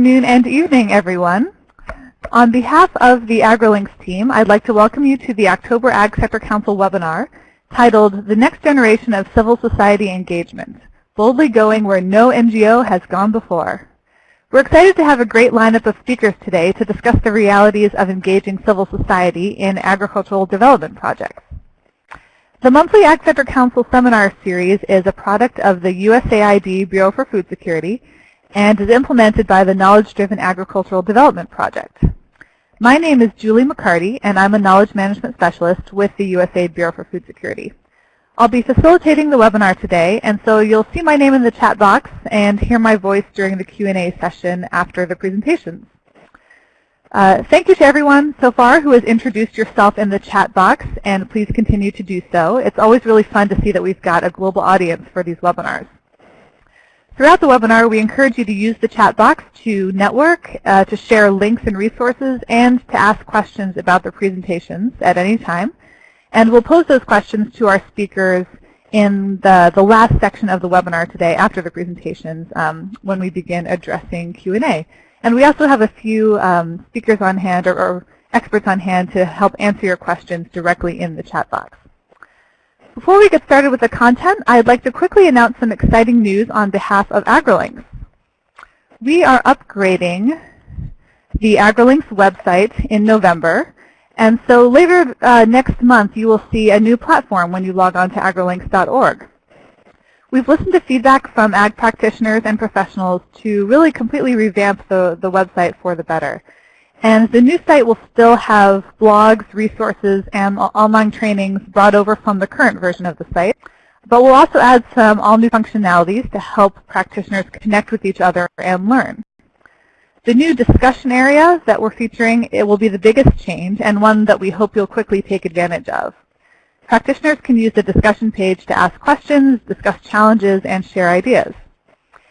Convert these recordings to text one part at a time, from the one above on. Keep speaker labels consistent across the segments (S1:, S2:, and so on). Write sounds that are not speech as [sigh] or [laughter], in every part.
S1: afternoon and evening, everyone. On behalf of the AgriLinks team, I'd like to welcome you to the October Ag Sector Council webinar titled The Next Generation of Civil Society Engagement, Boldly Going Where No NGO Has Gone Before. We're excited to have a great lineup of speakers today to discuss the realities of engaging civil society in agricultural development projects. The monthly Ag Sector Council seminar series is a product of the USAID Bureau for Food Security and is implemented by the Knowledge-Driven Agricultural Development Project. My name is Julie McCarty, and I'm a Knowledge Management Specialist with the USAID Bureau for Food Security. I'll be facilitating the webinar today, and so you'll see my name in the chat box and hear my voice during the Q&A session after the presentations. Uh, thank you to everyone so far who has introduced yourself in the chat box, and please continue to do so. It's always really fun to see that we've got a global audience for these webinars. Throughout the webinar, we encourage you to use the chat box to network, uh, to share links and resources, and to ask questions about the presentations at any time. And we'll pose those questions to our speakers in the, the last section of the webinar today after the presentations um, when we begin addressing Q&A. And we also have a few um, speakers on hand or, or experts on hand to help answer your questions directly in the chat box. Before we get started with the content, I'd like to quickly announce some exciting news on behalf of AgriLinks. We are upgrading the AgriLinks website in November. And so later uh, next month, you will see a new platform when you log on to agrilinks.org. We've listened to feedback from ag practitioners and professionals to really completely revamp the, the website for the better. And the new site will still have blogs, resources, and online trainings brought over from the current version of the site. But we'll also add some all-new functionalities to help practitioners connect with each other and learn. The new discussion area that we're featuring it will be the biggest change and one that we hope you'll quickly take advantage of. Practitioners can use the discussion page to ask questions, discuss challenges, and share ideas.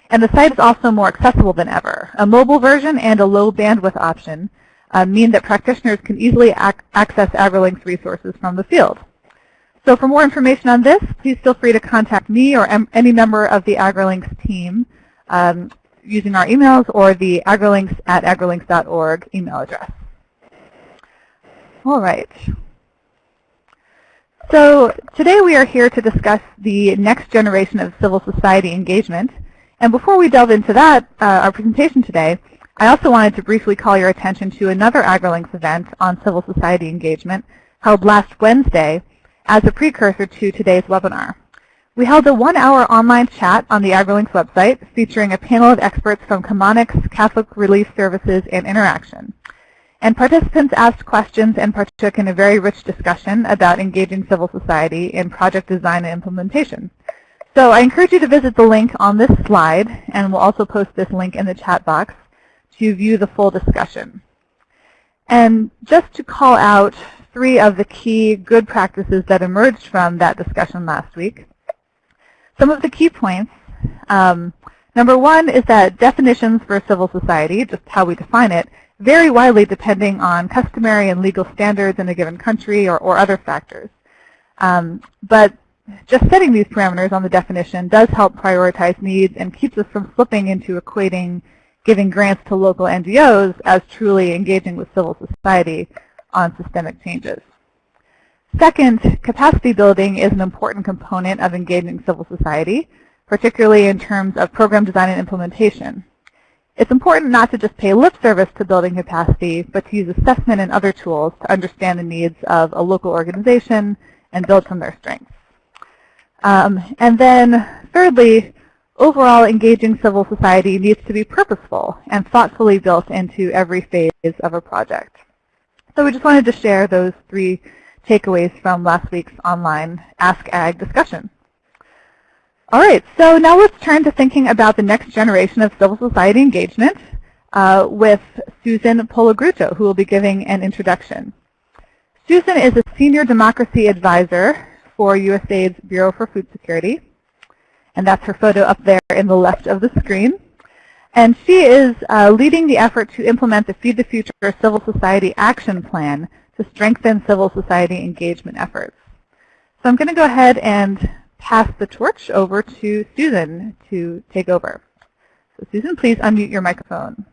S1: And the site is also more accessible than ever. A mobile version and a low bandwidth option uh, mean that practitioners can easily ac access AgriLinks resources from the field. So for more information on this, please feel free to contact me or any member of the AgriLinks team um, using our emails or the agrilinks at agrilinks.org email address. All right. So today we are here to discuss the next generation of civil society engagement. And before we delve into that, uh, our presentation today, I also wanted to briefly call your attention to another AgriLinks event on civil society engagement held last Wednesday as a precursor to today's webinar. We held a one-hour online chat on the AgriLinks website featuring a panel of experts from Chemonics, Catholic Relief Services, and Interaction. And participants asked questions and partook in a very rich discussion about engaging civil society in project design and implementation. So I encourage you to visit the link on this slide, and we'll also post this link in the chat box to view the full discussion. And just to call out three of the key good practices that emerged from that discussion last week. Some of the key points. Um, number one is that definitions for civil society, just how we define it, vary widely depending on customary and legal standards in a given country or, or other factors. Um, but just setting these parameters on the definition does help prioritize needs and keeps us from slipping into equating giving grants to local NGOs as truly engaging with civil society on systemic changes. Second, capacity building is an important component of engaging civil society, particularly in terms of program design and implementation. It's important not to just pay lip service to building capacity, but to use assessment and other tools to understand the needs of a local organization and build from their strengths. Um, and then thirdly, Overall, engaging civil society needs to be purposeful and thoughtfully built into every phase of a project. So we just wanted to share those three takeaways from last week's online Ask Ag discussion. All right, so now let's turn to thinking about the next generation of civil society engagement uh, with Susan Pologruto, who will be giving an introduction. Susan is a senior democracy advisor for USAID's Bureau for Food Security. And that's her photo up there in the left of the screen. And she is uh, leading the effort to implement the Feed the Future Civil Society Action Plan to strengthen civil society engagement efforts. So I'm going to go ahead and pass the torch over to Susan to take over. So Susan, please unmute your microphone.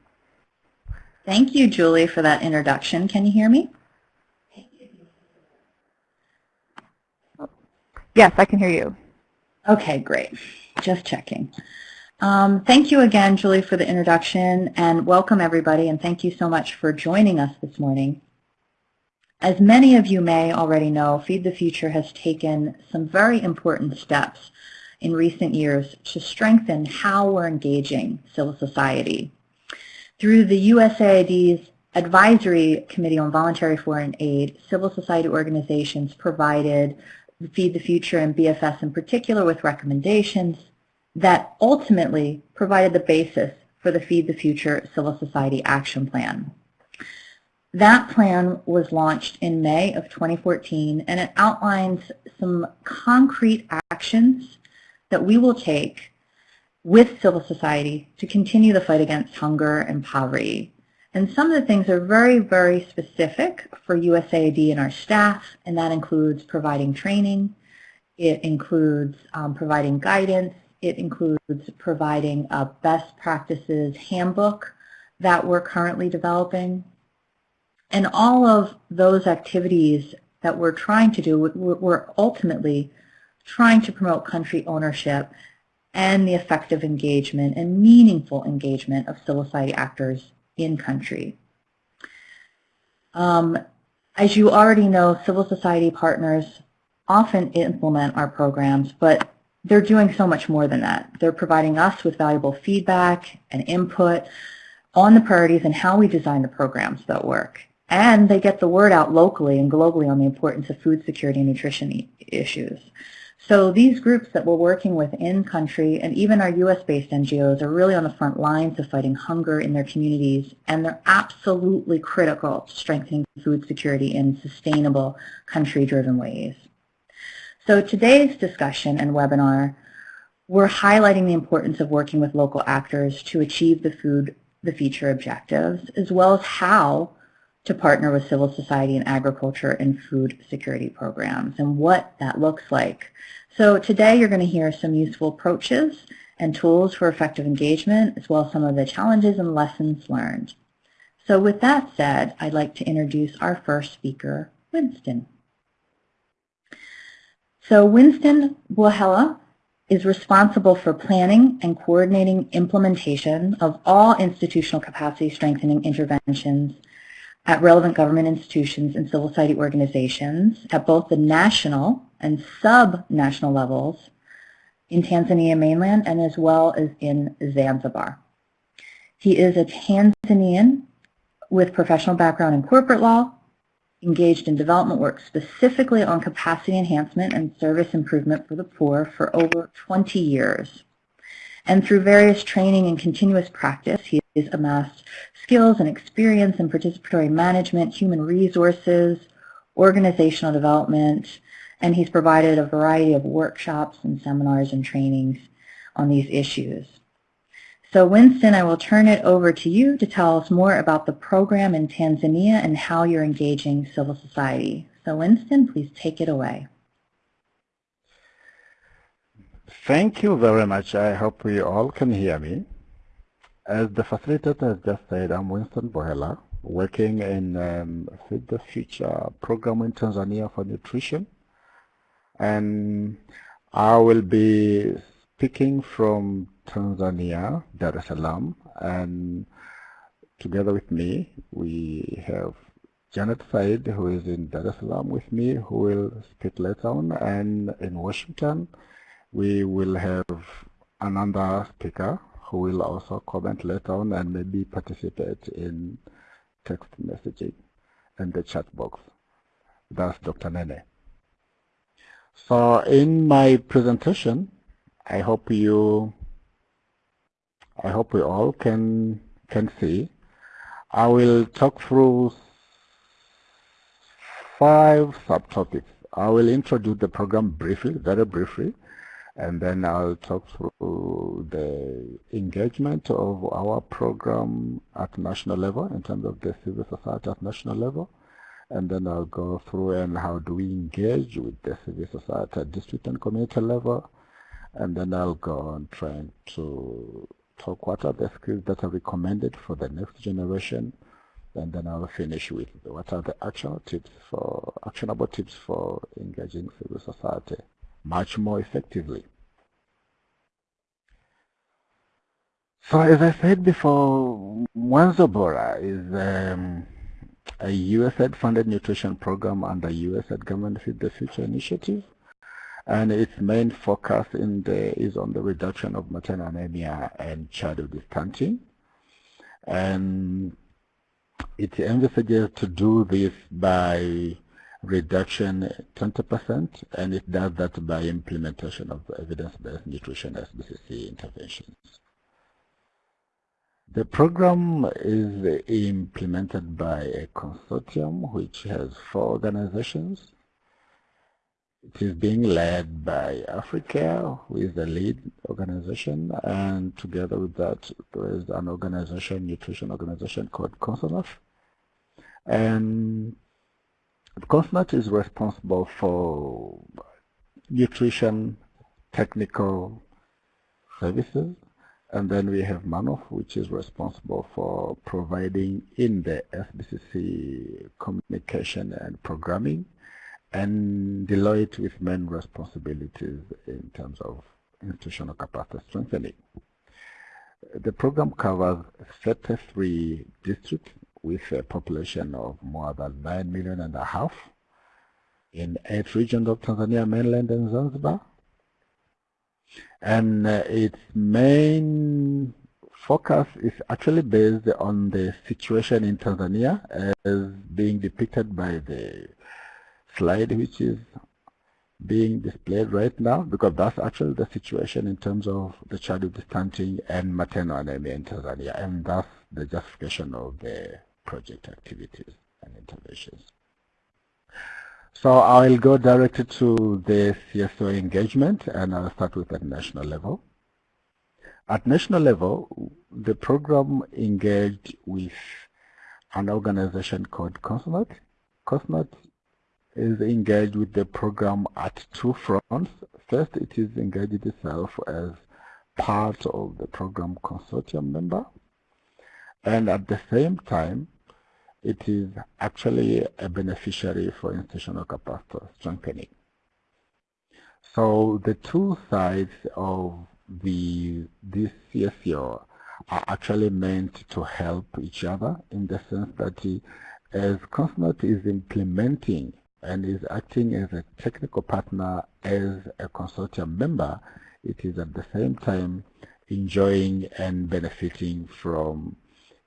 S2: Thank you, Julie, for that introduction. Can you hear me?
S1: Yes, I can hear you.
S2: Okay, great. Just checking. Um, thank you again, Julie, for the introduction, and welcome everybody, and thank you so much for joining us this morning. As many of you may already know, Feed the Future has taken some very important steps in recent years to strengthen how we're engaging civil society. Through the USAID's Advisory Committee on Voluntary Foreign Aid, civil society organizations provided Feed the Future and BFS in particular with recommendations that ultimately provided the basis for the Feed the Future Civil Society Action Plan. That plan was launched in May of 2014 and it outlines some concrete actions that we will take with civil society to continue the fight against hunger and poverty. And some of the things are very, very specific for USAID and our staff, and that includes providing training, it includes um, providing guidance, it includes providing a best practices handbook that we're currently developing. And all of those activities that we're trying to do, we're ultimately trying to promote country ownership and the effective engagement and meaningful engagement of civil society actors in country. Um, as you already know, civil society partners often implement our programs, but they're doing so much more than that. They're providing us with valuable feedback and input on the priorities and how we design the programs that work. And they get the word out locally and globally on the importance of food security and nutrition issues. So these groups that we're working with in country and even our U.S.-based NGOs are really on the front lines of fighting hunger in their communities, and they're absolutely critical to strengthening food security in sustainable, country-driven ways. So today's discussion and webinar, we're highlighting the importance of working with local actors to achieve the food the future objectives, as well as how to partner with civil society and agriculture and food security programs and what that looks like. So today you're going to hear some useful approaches and tools for effective engagement, as well as some of the challenges and lessons learned. So with that said, I'd like to introduce our first speaker, Winston. So Winston Buahela is responsible for planning and coordinating implementation of all institutional capacity strengthening interventions at relevant government institutions and civil society organizations at both the national and sub-national levels in Tanzania mainland and as well as in Zanzibar. He is a Tanzanian with professional background in corporate law, engaged in development work specifically on capacity enhancement and service improvement for the poor for over 20 years. And through various training and continuous practice, he amassed skills and experience in participatory management, human resources, organizational development, and he's provided a variety of workshops and seminars and trainings on these issues. So Winston, I will turn it over to you to tell us more about the program in Tanzania and how you're engaging civil society. So Winston, please take it away.
S3: Thank you very much. I hope you all can hear me. As the facilitator has just said, I'm Winston Bohela, working in um, Feed the Future program in Tanzania for nutrition. And I will be speaking from Tanzania, Dar es Salaam, and together with me, we have Janet Said, who is in Dar es Salaam with me, who will speak later on, and in Washington, we will have another speaker who will also comment later on and maybe participate in text messaging and the chat box. That's Dr. Nene. So in my presentation, I hope you, I hope we all can can see. I will talk through five subtopics. I will introduce the program briefly, very briefly and then I'll talk through the engagement of our program at national level in terms of the civil society at national level. And then I'll go through and how do we engage with the civil society at district and community level. And then I'll go on trying to talk what are the skills that are recommended for the next generation and then I'll finish with what are the actionable tips for actionable tips for engaging civil society much more effectively. So as I said before, Mwanzo Bora is um, a USAID-funded nutrition program under USAID Government Feed the Future initiative. And its main focus in the, is on the reduction of maternal anemia and childhood stunting. And it envisages to do this by reduction 20%, and it does that by implementation of evidence-based nutrition SBCC interventions. The program is implemented by a consortium which has four organizations. It is being led by Africare, who is the lead organization, and together with that, there is an organization, nutrition organization called COUNSENUTH. And COUNSENUTH is responsible for nutrition technical services and then we have Manoff, which is responsible for providing in the SBCC communication and programming, and Deloitte with main responsibilities in terms of institutional capacity strengthening. The program covers 33 districts with a population of more than 9 million and a half in eight regions of Tanzania, mainland and Zanzibar, and uh, its main focus is actually based on the situation in Tanzania as being depicted by the slide which is being displayed right now because that's actually the situation in terms of the childhood stunting and maternal anemia in Tanzania. And that's the justification of the project activities and interventions. So I'll go directly to the CSO engagement and I'll start with at national level. At national level, the program engaged with an organization called COUNSENUTH. COUNSENUTH is engaged with the program at two fronts. First, it is engaged itself as part of the program consortium member. And at the same time, it is actually a beneficiary for institutional capacity strengthening. So the two sides of the this CSO are actually meant to help each other in the sense that as COUNSENUTH is implementing and is acting as a technical partner as a consortium member, it is at the same time enjoying and benefiting from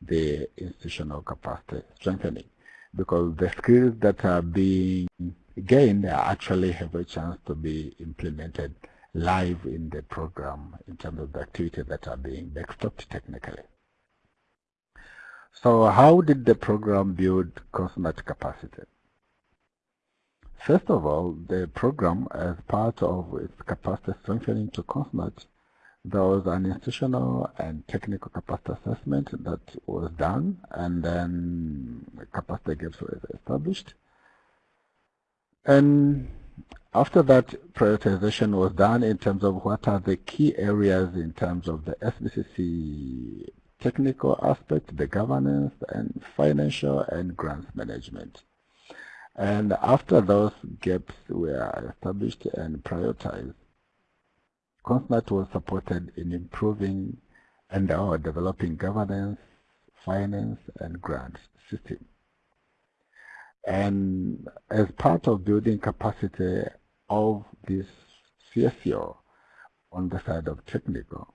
S3: the institutional capacity strengthening because the skills that are being gained actually have a chance to be implemented live in the program in terms of the activities that are being backstopped technically. So how did the program build COUNSENUTH capacity? First of all, the program, as part of its capacity strengthening to COUNSENUTH, there was an institutional and technical capacity assessment that was done and then capacity gaps were established. And after that prioritization was done in terms of what are the key areas in terms of the SBCC technical aspect, the governance and financial and grants management. And after those gaps were established and prioritized, COUNSENUTH was supported in improving and or developing governance, finance, and grants system. And as part of building capacity of this CSO on the side of technical,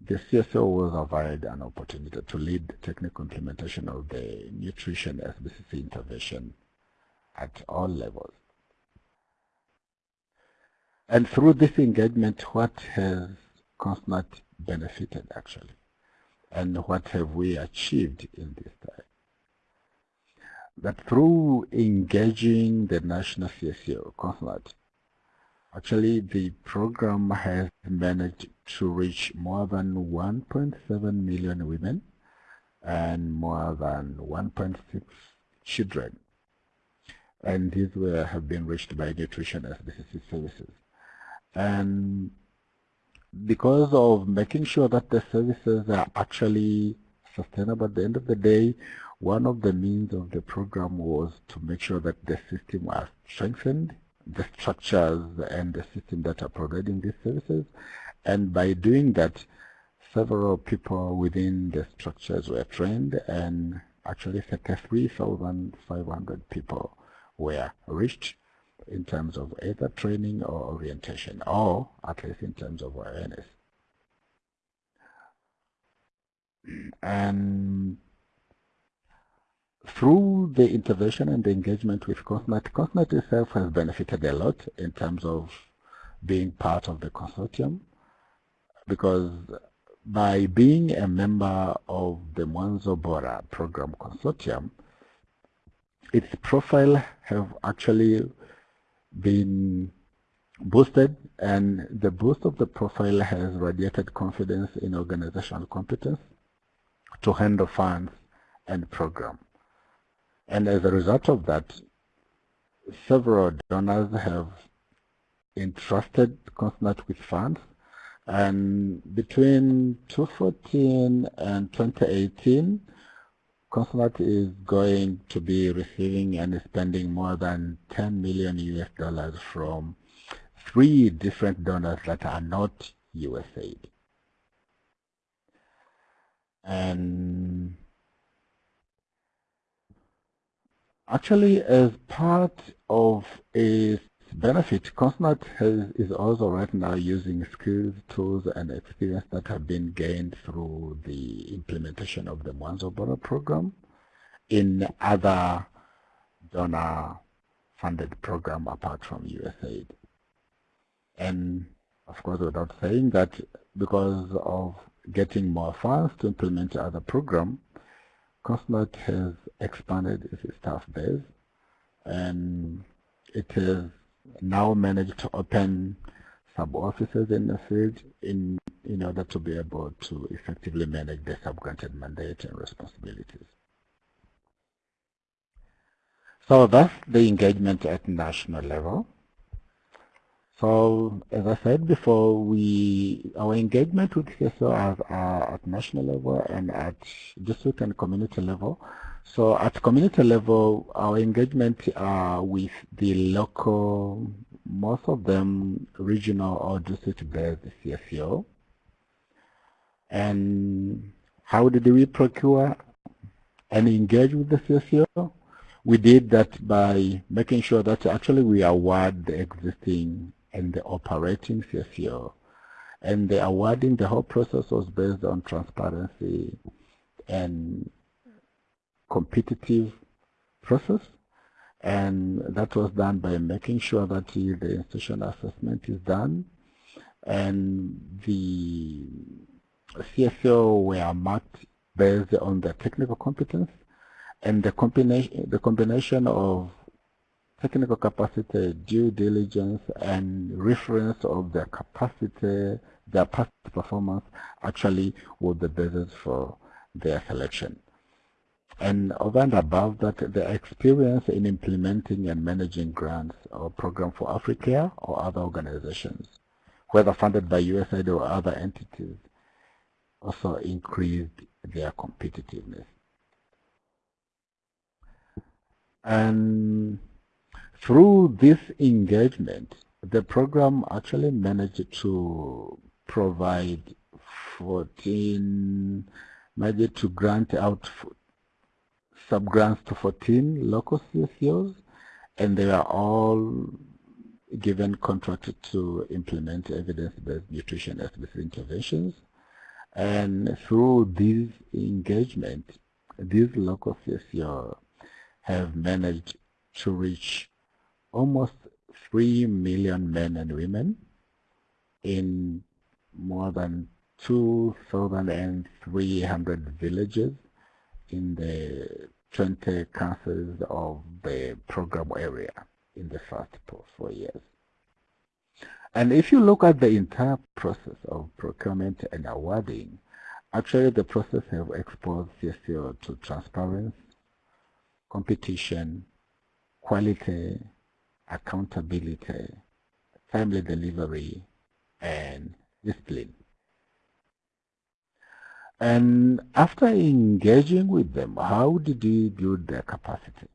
S3: the CSO was provided an opportunity to lead technical implementation of the nutrition SBCC intervention at all levels. And through this engagement, what has COUNSENUTH benefited actually? And what have we achieved in this time? That through engaging the national CSO, COUNSENUTH, actually the program has managed to reach more than 1.7 million women and more than 1.6 children. And these were, have been reached by nutrition SBCC services. And because of making sure that the services are actually sustainable. At the end of the day, one of the means of the program was to make sure that the system was strengthened, the structures and the system that are providing these services. And by doing that, several people within the structures were trained and actually 33,500 people were reached in terms of either training or orientation, or at least in terms of awareness. And through the intervention and the engagement with COUNSENUTH, COUNSENUTH itself has benefited a lot in terms of being part of the consortium because by being a member of the Mwanzo Bora program consortium, its profile have actually been boosted and the boost of the profile has radiated confidence in organizational competence to handle funds and program. And as a result of that, several donors have entrusted COUNSENUTH with funds and between 2014 and 2018, COUNSENUTH is going to be receiving and spending more than 10 million US dollars from three different donors that are not USAID. And actually, as part of a benefit, COUNSENUTH has, is also right now using skills, tools, and experience that have been gained through the implementation of the Mwanzo Bora program in other donor-funded program apart from USAID. And of course, without saying that, because of getting more funds to implement other program, COUNSENUTH has expanded its staff base and it is now managed to open sub-offices in the field in, in order to be able to effectively manage the sub-granted mandate and responsibilities. So that's the engagement at national level. So as I said before, we our engagement with CSO are uh, at national level and at district and community level so at community level, our engagement uh, with the local, most of them regional or district-based CSO. And how did we procure and engage with the CSO? We did that by making sure that actually we award the existing and the operating CSO. And the awarding, the whole process was based on transparency and competitive process and that was done by making sure that the institutional assessment is done and the CSO were marked based on the technical competence and the combination the combination of technical capacity, due diligence, and reference of their capacity, their past performance actually was the basis for their selection. And over and above that, the experience in implementing and managing grants or program for Africare or other organizations, whether funded by USAID or other entities, also increased their competitiveness. And through this engagement, the program actually managed to provide 14, managed to grant out sub-grants to 14 local CSOs, and they are all given contracted to implement evidence-based nutrition SBCC interventions. And through this engagement, these local CSO have managed to reach almost 3 million men and women in more than 2,300 villages in the 20 councils of the program area in the first four years. And if you look at the entire process of procurement and awarding, actually the process has exposed CSO to transparency, competition, quality, accountability, timely delivery, and discipline. And after engaging with them, how did you build their capacity?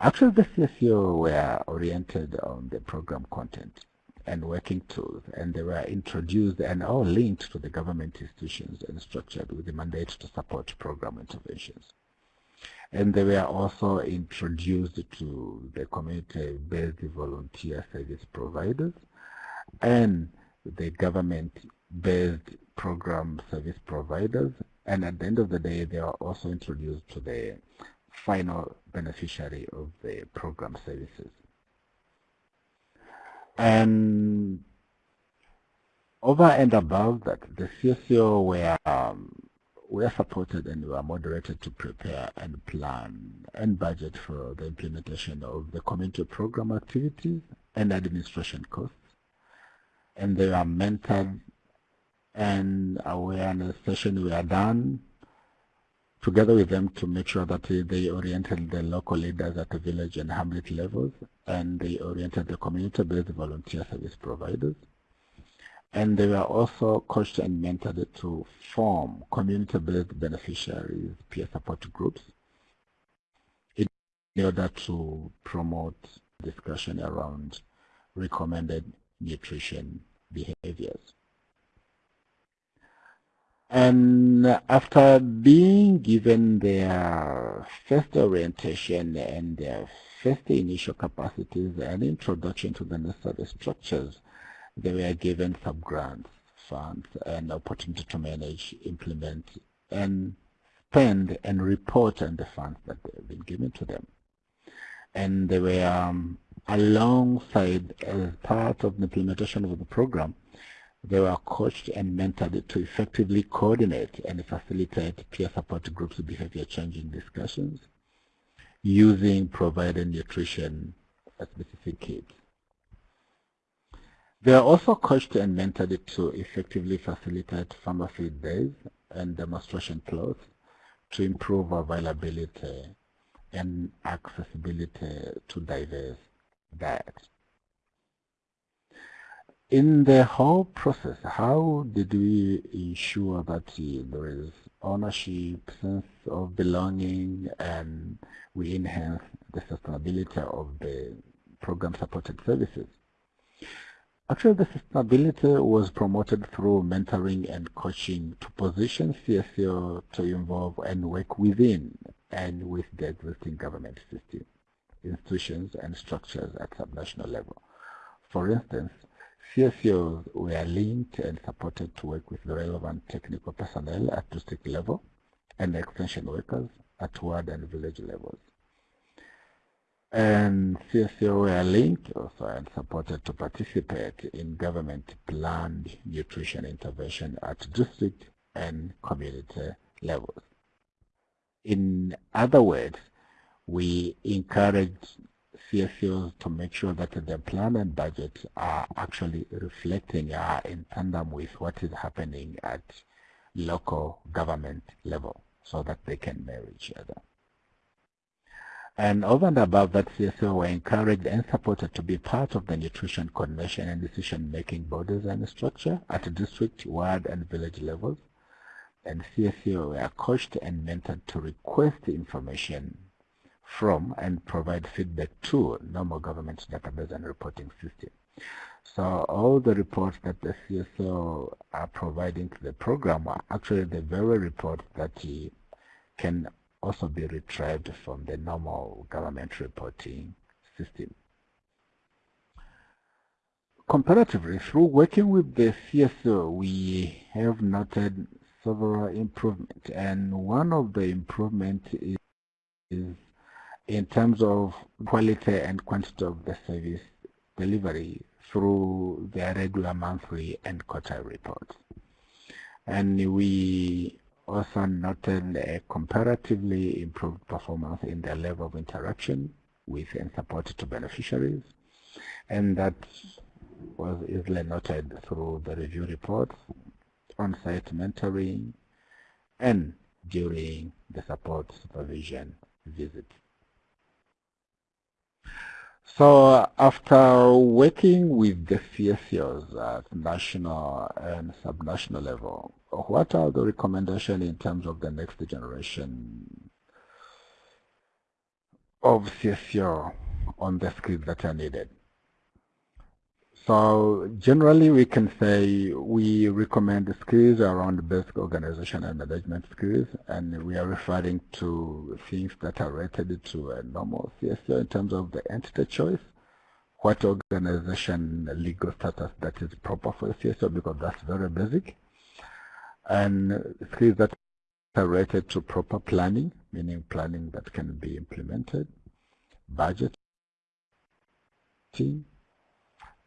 S3: Actually, the CSO were oriented on the program content and working tools, and they were introduced and all linked to the government institutions and structured with the mandate to support program interventions. And they were also introduced to the community-based volunteer service providers and the government-based program service providers. And at the end of the day, they are also introduced to the final beneficiary of the program services. And over and above that, the CSO were, um, were supported and were moderated to prepare and plan and budget for the implementation of the community program activities and administration costs. And they were mentored and awareness sessions were done together with them to make sure that they oriented the local leaders at the village and hamlet levels, and they oriented the community-based volunteer service providers. And they were also coached and mentored to form community-based beneficiaries peer support groups in order to promote discussion around recommended nutrition behaviors. And after being given their first orientation and their first initial capacities and introduction to the necessary structures, they were given sub-grants, funds, and opportunity to manage, implement, and spend and report on the funds that have been given to them. And they were um, alongside as part of the implementation of the program, they were coached and mentored to effectively coordinate and facilitate peer support groups behavior changing discussions using provided nutrition specific kits. They are also coached and mentored to effectively facilitate farmer pharmacy days and demonstration plots to improve availability and accessibility to diverse diets in the whole process, how did we ensure that there is ownership, sense of belonging, and we enhance the sustainability of the program-supported services? Actually, the sustainability was promoted through mentoring and coaching to position CSO to involve and work within and with the existing government system, institutions, and structures at subnational level. For instance, CSOs were linked and supported to work with the relevant technical personnel at district level and extension workers at ward and village levels. And CSO were linked also and supported to participate in government planned nutrition intervention at district and community levels. In other words, we encourage CSOs to make sure that the plan and budget are actually reflecting uh, in tandem with what is happening at local government level so that they can marry each other. And over and above that, CSO were encouraged and supported to be part of the nutrition coordination and decision-making bodies and structure at district, ward, and village levels. And CSO were coached and mentored to request information from and provide feedback to normal government database and reporting system. So all the reports that the CSO are providing to the program are actually the very reports that he can also be retrieved from the normal government reporting system. Comparatively, through working with the CSO, we have noted several improvements, and one of the improvements is, is in terms of quality and quantity of the service delivery through their regular monthly and quarterly reports. And we also noted a comparatively improved performance in their level of interaction with and support to beneficiaries. And that was easily noted through the review reports, on-site mentoring, and during the support supervision visit. So after working with the CSOs at national and subnational level, what are the recommendations in terms of the next generation of CSO on the skills that are needed? So generally we can say we recommend skills around basic organization and management skills and we are referring to things that are related to a normal CSO in terms of the entity choice, what organization legal status that is proper for CSO because that's very basic, and skills that are related to proper planning, meaning planning that can be implemented, budget,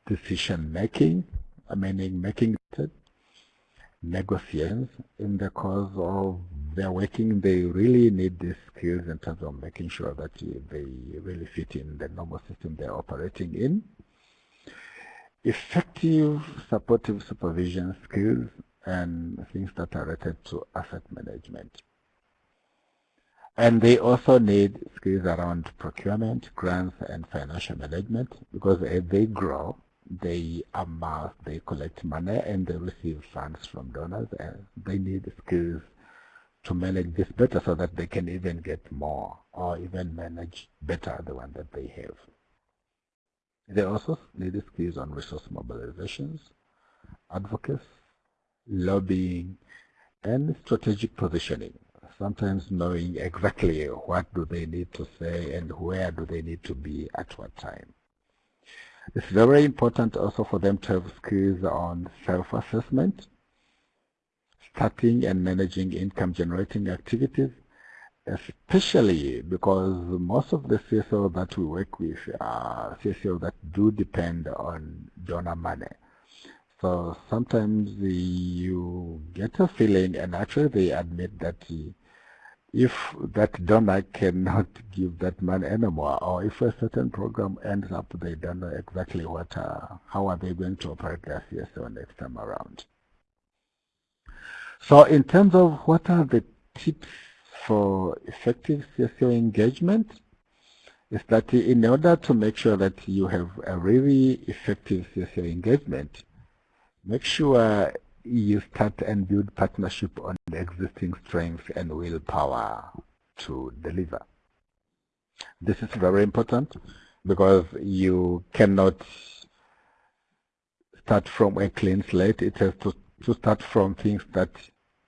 S3: decision making, meaning making negotiations in the course of their working. They really need these skills in terms of making sure that they really fit in the normal system they're operating in. Effective supportive supervision skills and things that are related to asset management. And they also need skills around procurement, grants, and financial management because as they grow, they amass, they collect money and they receive funds from donors and they need skills to manage this better so that they can even get more or even manage better the one that they have. They also need skills on resource mobilizations, advocacy, lobbying, and strategic positioning. Sometimes knowing exactly what do they need to say and where do they need to be at what time. It's very important also for them to have skills on self-assessment, starting and managing income generating activities, especially because most of the CSO that we work with are CSO that do depend on donor money. So sometimes you get a feeling, and actually they admit that if that donor cannot give that money anymore, or if a certain program ends up, they don't know exactly what, uh, how are they going to operate their CSO next time around. So in terms of what are the tips for effective CSO engagement, is that in order to make sure that you have a really effective CSO engagement, make sure you start and build partnership on the existing strength and willpower to deliver. This is very important because you cannot start from a clean slate. It has to, to start from things that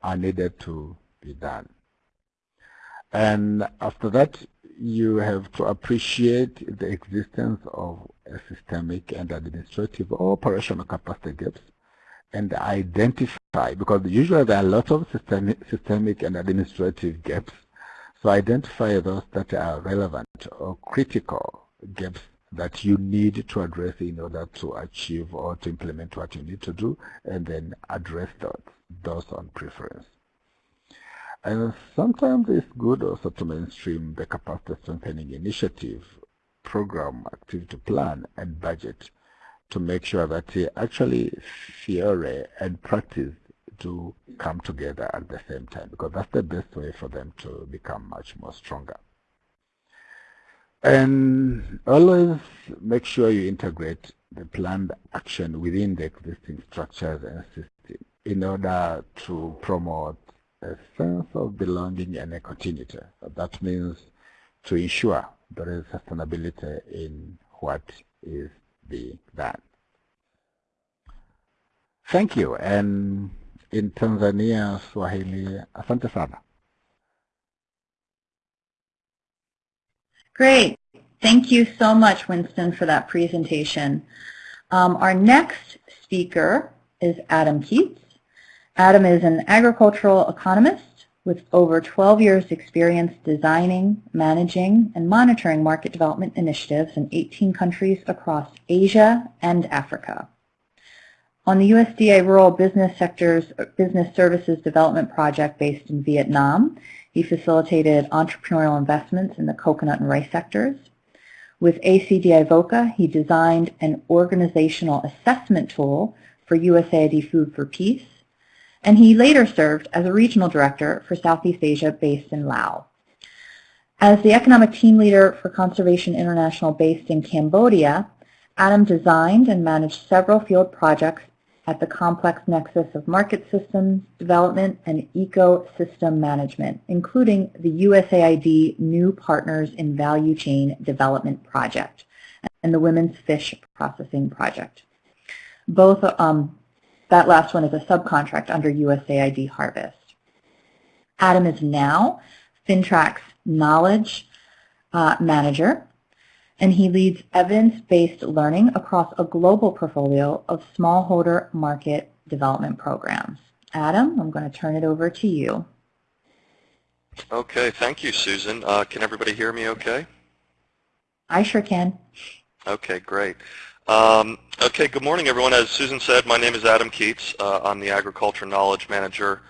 S3: are needed to be done. And after that, you have to appreciate the existence of a systemic and administrative or operational capacity gaps and identify, because usually there are lots of systemic, systemic and administrative gaps. So identify those that are relevant or critical gaps that you need to address in order to achieve or to implement what you need to do, and then address those, those on preference. And sometimes it's good also to mainstream the capacity strengthening initiative, program, activity plan, and budget to make sure that actually theory and practice do come together at the same time because that's the best way for them to become much more stronger. And always make sure you integrate the planned action within the existing structures and systems in order to promote a sense of belonging and a continuity. That means to ensure there is sustainability in what is be that. Thank you. And in Tanzania, Swahili, asante sana.
S2: Great. Thank you so much, Winston, for that presentation. Um, our next speaker is Adam Keats. Adam is an agricultural economist with over 12 years experience designing, managing, and monitoring market development initiatives in 18 countries across Asia and Africa. On the USDA Rural Business Sector's uh, Business Services Development Project based in Vietnam, he facilitated entrepreneurial investments in the coconut and rice sectors. With ACDI VOCA, he designed an organizational assessment tool for USAID Food for Peace and he later served as a regional director for Southeast Asia based in Laos. As the economic team leader for Conservation International based in Cambodia, Adam designed and managed several field projects at the complex nexus of market systems development and ecosystem management, including the USAID New Partners in Value Chain Development Project and the Women's Fish Processing Project. Both, um, that last one is a subcontract under USAID Harvest. Adam is now FINTRAC's knowledge uh, manager and he leads evidence-based learning across a global portfolio of smallholder market development programs. Adam, I'm going to turn it over to you.
S4: Okay, thank you, Susan. Uh, can everybody hear me okay?
S2: I sure can.
S4: Okay, great. Um, okay, good morning, everyone. As Susan said, my name is Adam Keats. Uh, I'm the Agriculture Knowledge Manager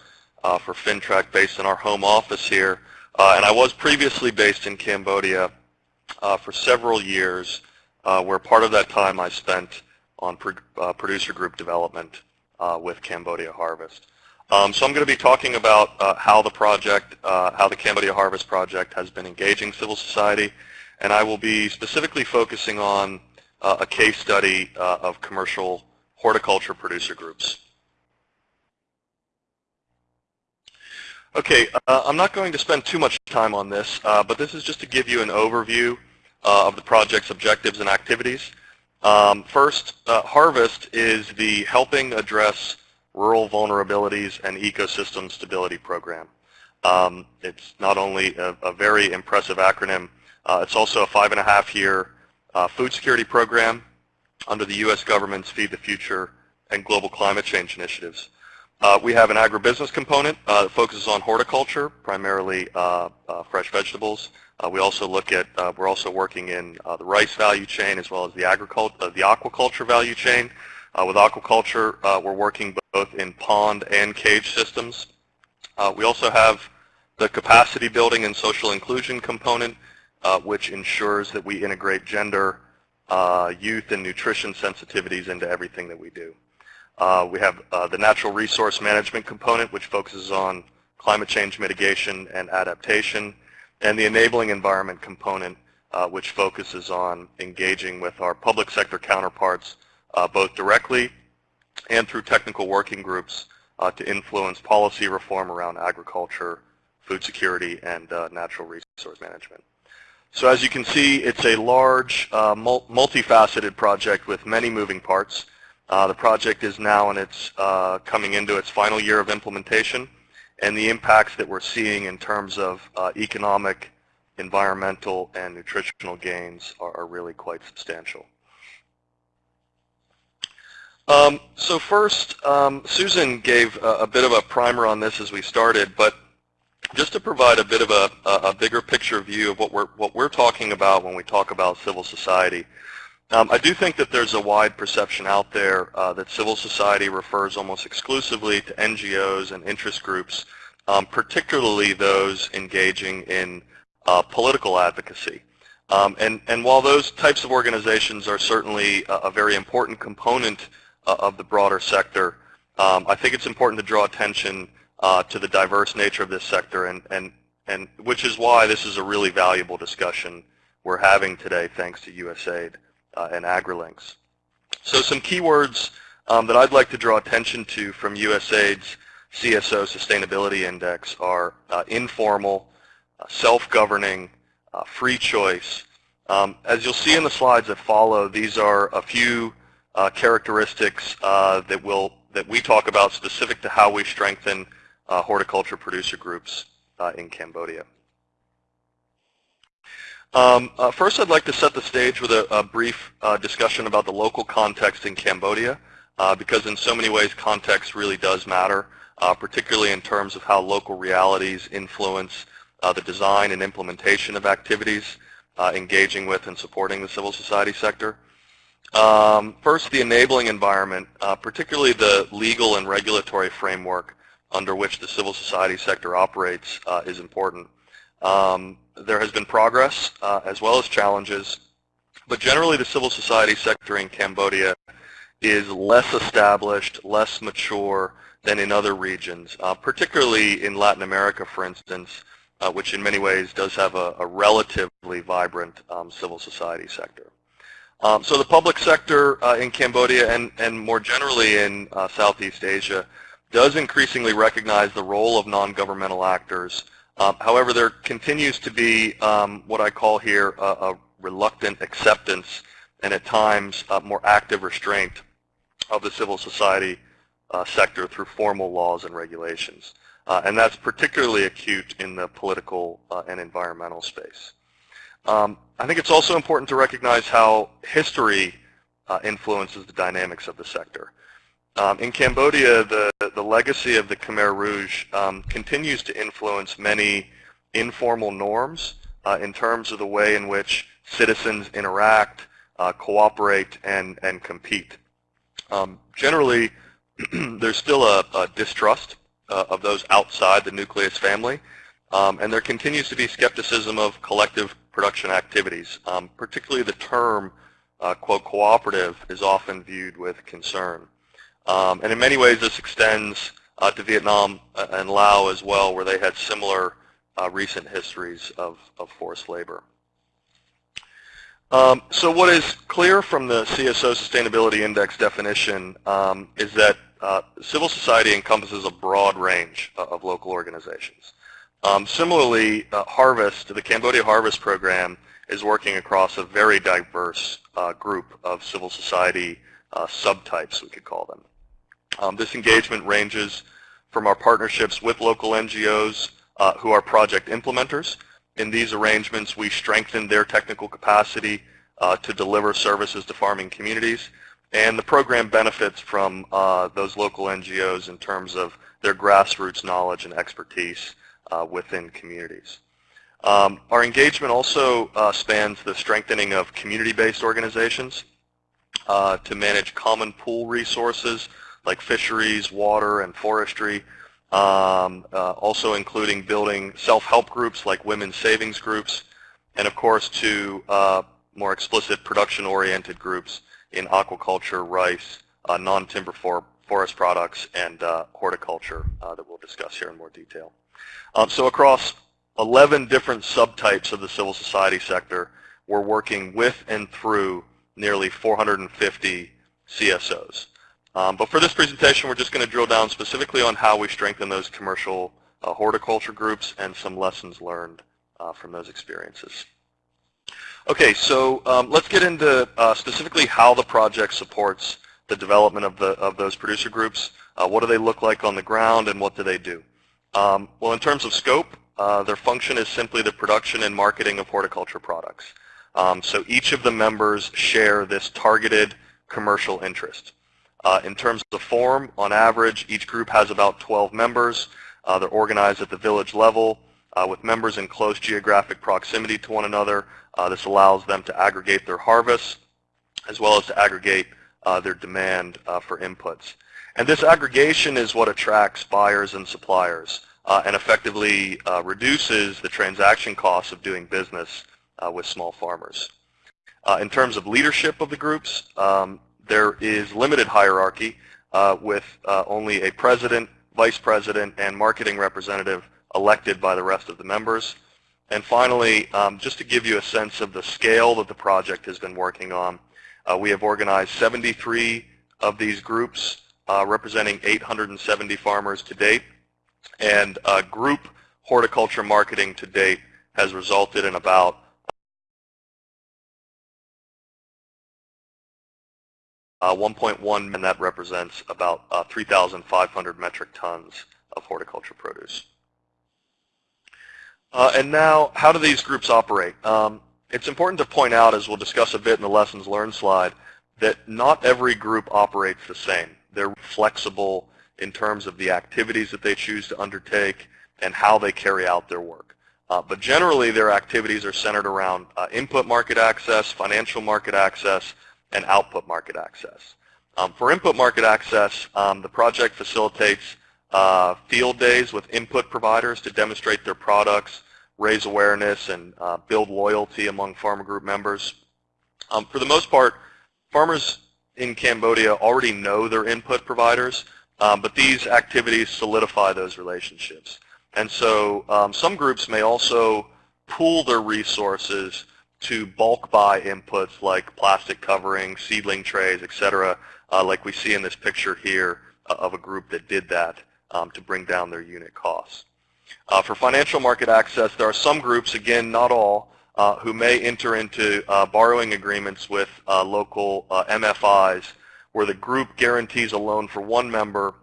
S4: uh, for FINTRAC based in our home office here. Uh, and I was previously based in Cambodia uh, for several years, uh, where part of that time I spent on uh, producer group development with Cambodia Harvest. Um, so I'm going to be talking about how the project, how the Cambodia Harvest Project has been engaging civil society, and I will be specifically focusing on a case study of commercial horticulture producer groups. Okay, uh, I'm not going to spend too much time on this, uh, but this is just to give you an overview uh, of the project's objectives and activities. Um, first, uh, Harvest is the Helping Address Rural Vulnerabilities and Ecosystem Stability Program. Um, it's not only a, a very impressive acronym, uh, it's also a five and a half year uh, food security program under the U.S. government's Feed the Future and Global Climate Change initiatives. Uh, we have an agribusiness component uh, that focuses on horticulture, primarily uh, uh fresh vegetables. Uh, we also look at, uh, we're also working in the rice value chain as well as the, agriculture, the aquaculture value chain. with aquaculture, we're working both in pond and cage systems. we also have the capacity building and social inclusion component, which ensures that we integrate gender, youth, and nutrition sensitivities into everything that we do. Uh, we have uh, the natural resource management component, which focuses on climate change mitigation and adaptation, and the enabling environment component, uh, which focuses on engaging with our public sector counterparts, uh, both directly and through technical working groups uh, to influence policy reform around agriculture, food security, and uh, natural resource management. So as you can see, it's a large, multifaceted project with many moving parts. Uh, the project is now in its uh, coming into its final year of implementation, and the impacts that we're seeing in terms of uh, economic, environmental, and nutritional gains are, are really quite substantial. Um, so first, um, Susan gave a, a, bit of a primer on this as we started, but just to provide a bit of a, a, bigger picture view of what we're, what we're talking about when we talk about civil society. Um, I do think that there's a wide perception out there uh, that civil society refers almost exclusively to NGOs and interest groups, um, particularly those engaging in uh, political advocacy. Um, and, and while those types of organizations are certainly a, a very important component uh, of the broader sector, um, I think it's important to draw attention uh, to the diverse nature of this sector, and, and, and which is why this is a really valuable discussion we're having today thanks to USAID uh, and AgriLinks. So some keywords um, that I'd like to draw attention to from USAID's CSO Sustainability Index are uh, informal, uh, self-governing, uh, free choice. Um, as you'll see in the slides that follow, these are a few uh, characteristics that will that we talk about specific to how we strengthen horticulture producer groups in Cambodia. Um, uh, first, I'd like to set the stage with a, a brief uh, discussion about the local context in Cambodia, uh, because in so many ways context really does matter, uh, particularly in terms of how local realities influence uh, the design and implementation of activities uh, engaging with and supporting the civil society sector. Um, first, the enabling environment, particularly the legal and regulatory framework under which the civil society sector operates is important. Um, there has been progress uh, as well as challenges, but generally the civil society sector in Cambodia is less established, less mature than in other regions, uh, particularly in Latin America, for instance, uh, which in many ways does have a, a relatively vibrant um, civil society sector. Um, so the public sector uh, in Cambodia and, and more generally in uh, Southeast Asia does increasingly recognize the role of non-governmental actors. Um, however, there continues to be um, what I call here a, a, reluctant acceptance and at times more active restraint of the civil society uh, sector through formal laws and regulations. Uh, and that's particularly acute in the political uh, and environmental space. Um, I think it's also important to recognize how history uh, influences the dynamics of the sector. Um, in Cambodia, the, the legacy of the Khmer Rouge um, continues to influence many informal norms uh, in terms of the way in which citizens interact, uh, cooperate, and, and compete. Um, generally, [clears throat] there's still a, a distrust uh, of those outside the nucleus family, um, and there continues to be skepticism of collective production activities. Um, particularly the term, uh, quote, cooperative is often viewed with concern. Um, and in many ways this extends uh, to Vietnam uh, and Laos as well, where they had similar uh, recent histories of, of forced labor. Um, so what is clear from the CSO Sustainability Index definition um, is that uh, civil society encompasses a broad range uh, of local organizations. Um, similarly, uh, Harvest, the Cambodia Harvest Program, is working across a very diverse uh, group of civil society uh, subtypes, we could call them. Um, this engagement ranges from our partnerships with local NGOs uh, who are project implementers in these arrangements, we strengthen their technical capacity uh, to deliver services to farming communities. And the program benefits from uh, those local NGOs in terms of their grassroots knowledge and expertise uh, within communities. Um, our engagement also uh, spans the strengthening of community-based organizations uh, to manage common pool resources like fisheries, water, and forestry, um, uh, also including building self-help groups like women's savings groups, and of course to uh, more explicit production-oriented groups in aquaculture, rice, uh, non-timber for forest products, and uh, horticulture uh, that we'll discuss here in more detail. Um, so across 11 different subtypes of the civil society sector, we're working with and through nearly 450 CSOs. Um, but for this presentation, we're just going to drill down specifically on how we strengthen those commercial uh, horticulture groups and some lessons learned uh, from those experiences. Okay, so um, let's get into uh, specifically how the project supports the development of, the, of those producer groups. Uh, what do they look like on the ground and what do they do? Um, well, in terms of scope, uh, their function is simply the production and marketing of horticulture products. Um, so each of the members share this targeted commercial interest. Uh, in terms of the form, on average, each group has about 12 members. Uh, they're organized at the village level uh, with members in close geographic proximity to one another. Uh, this allows them to aggregate their harvests as well as to aggregate uh, their demand uh, for inputs. And this aggregation is what attracts buyers and suppliers and effectively reduces the transaction costs of doing business with small farmers. in terms of leadership of the groups, um, there is limited hierarchy uh, with uh, only a president, vice president, and marketing representative elected by the rest of the members. And finally, um, just to give you a sense of the scale that the project has been working on, uh, we have organized 73 of these groups uh, representing 870 farmers to date. And uh, group horticulture marketing to date has resulted in about Uh, 1.1 and that represents about uh, 3,500 metric tons of horticulture produce. Uh, and now, how do these groups operate? Um, it's important to point out, as we'll discuss a bit in the lessons learned slide, that not every group operates the same. They're flexible in terms of the activities that they choose to undertake and how they carry out their work. Uh, but generally, their activities are centered around uh, input market access, financial market access, and output market access. Um, for input market access, um, the project facilitates uh, field days with input providers to demonstrate their products, raise awareness, and uh, build loyalty among farmer group members. Um, for the most part, farmers in Cambodia already know their input providers, um, but these activities solidify those relationships. And so um, some groups may also pool their resources to bulk buy inputs like plastic covering, seedling trays, etc., uh, like we see in this picture here uh, of a group that did that um, to bring down their unit costs. Uh, for financial market access, there are some groups, again, not all, uh, who may enter into uh, borrowing agreements with uh, local MFIs where the group guarantees a loan for one member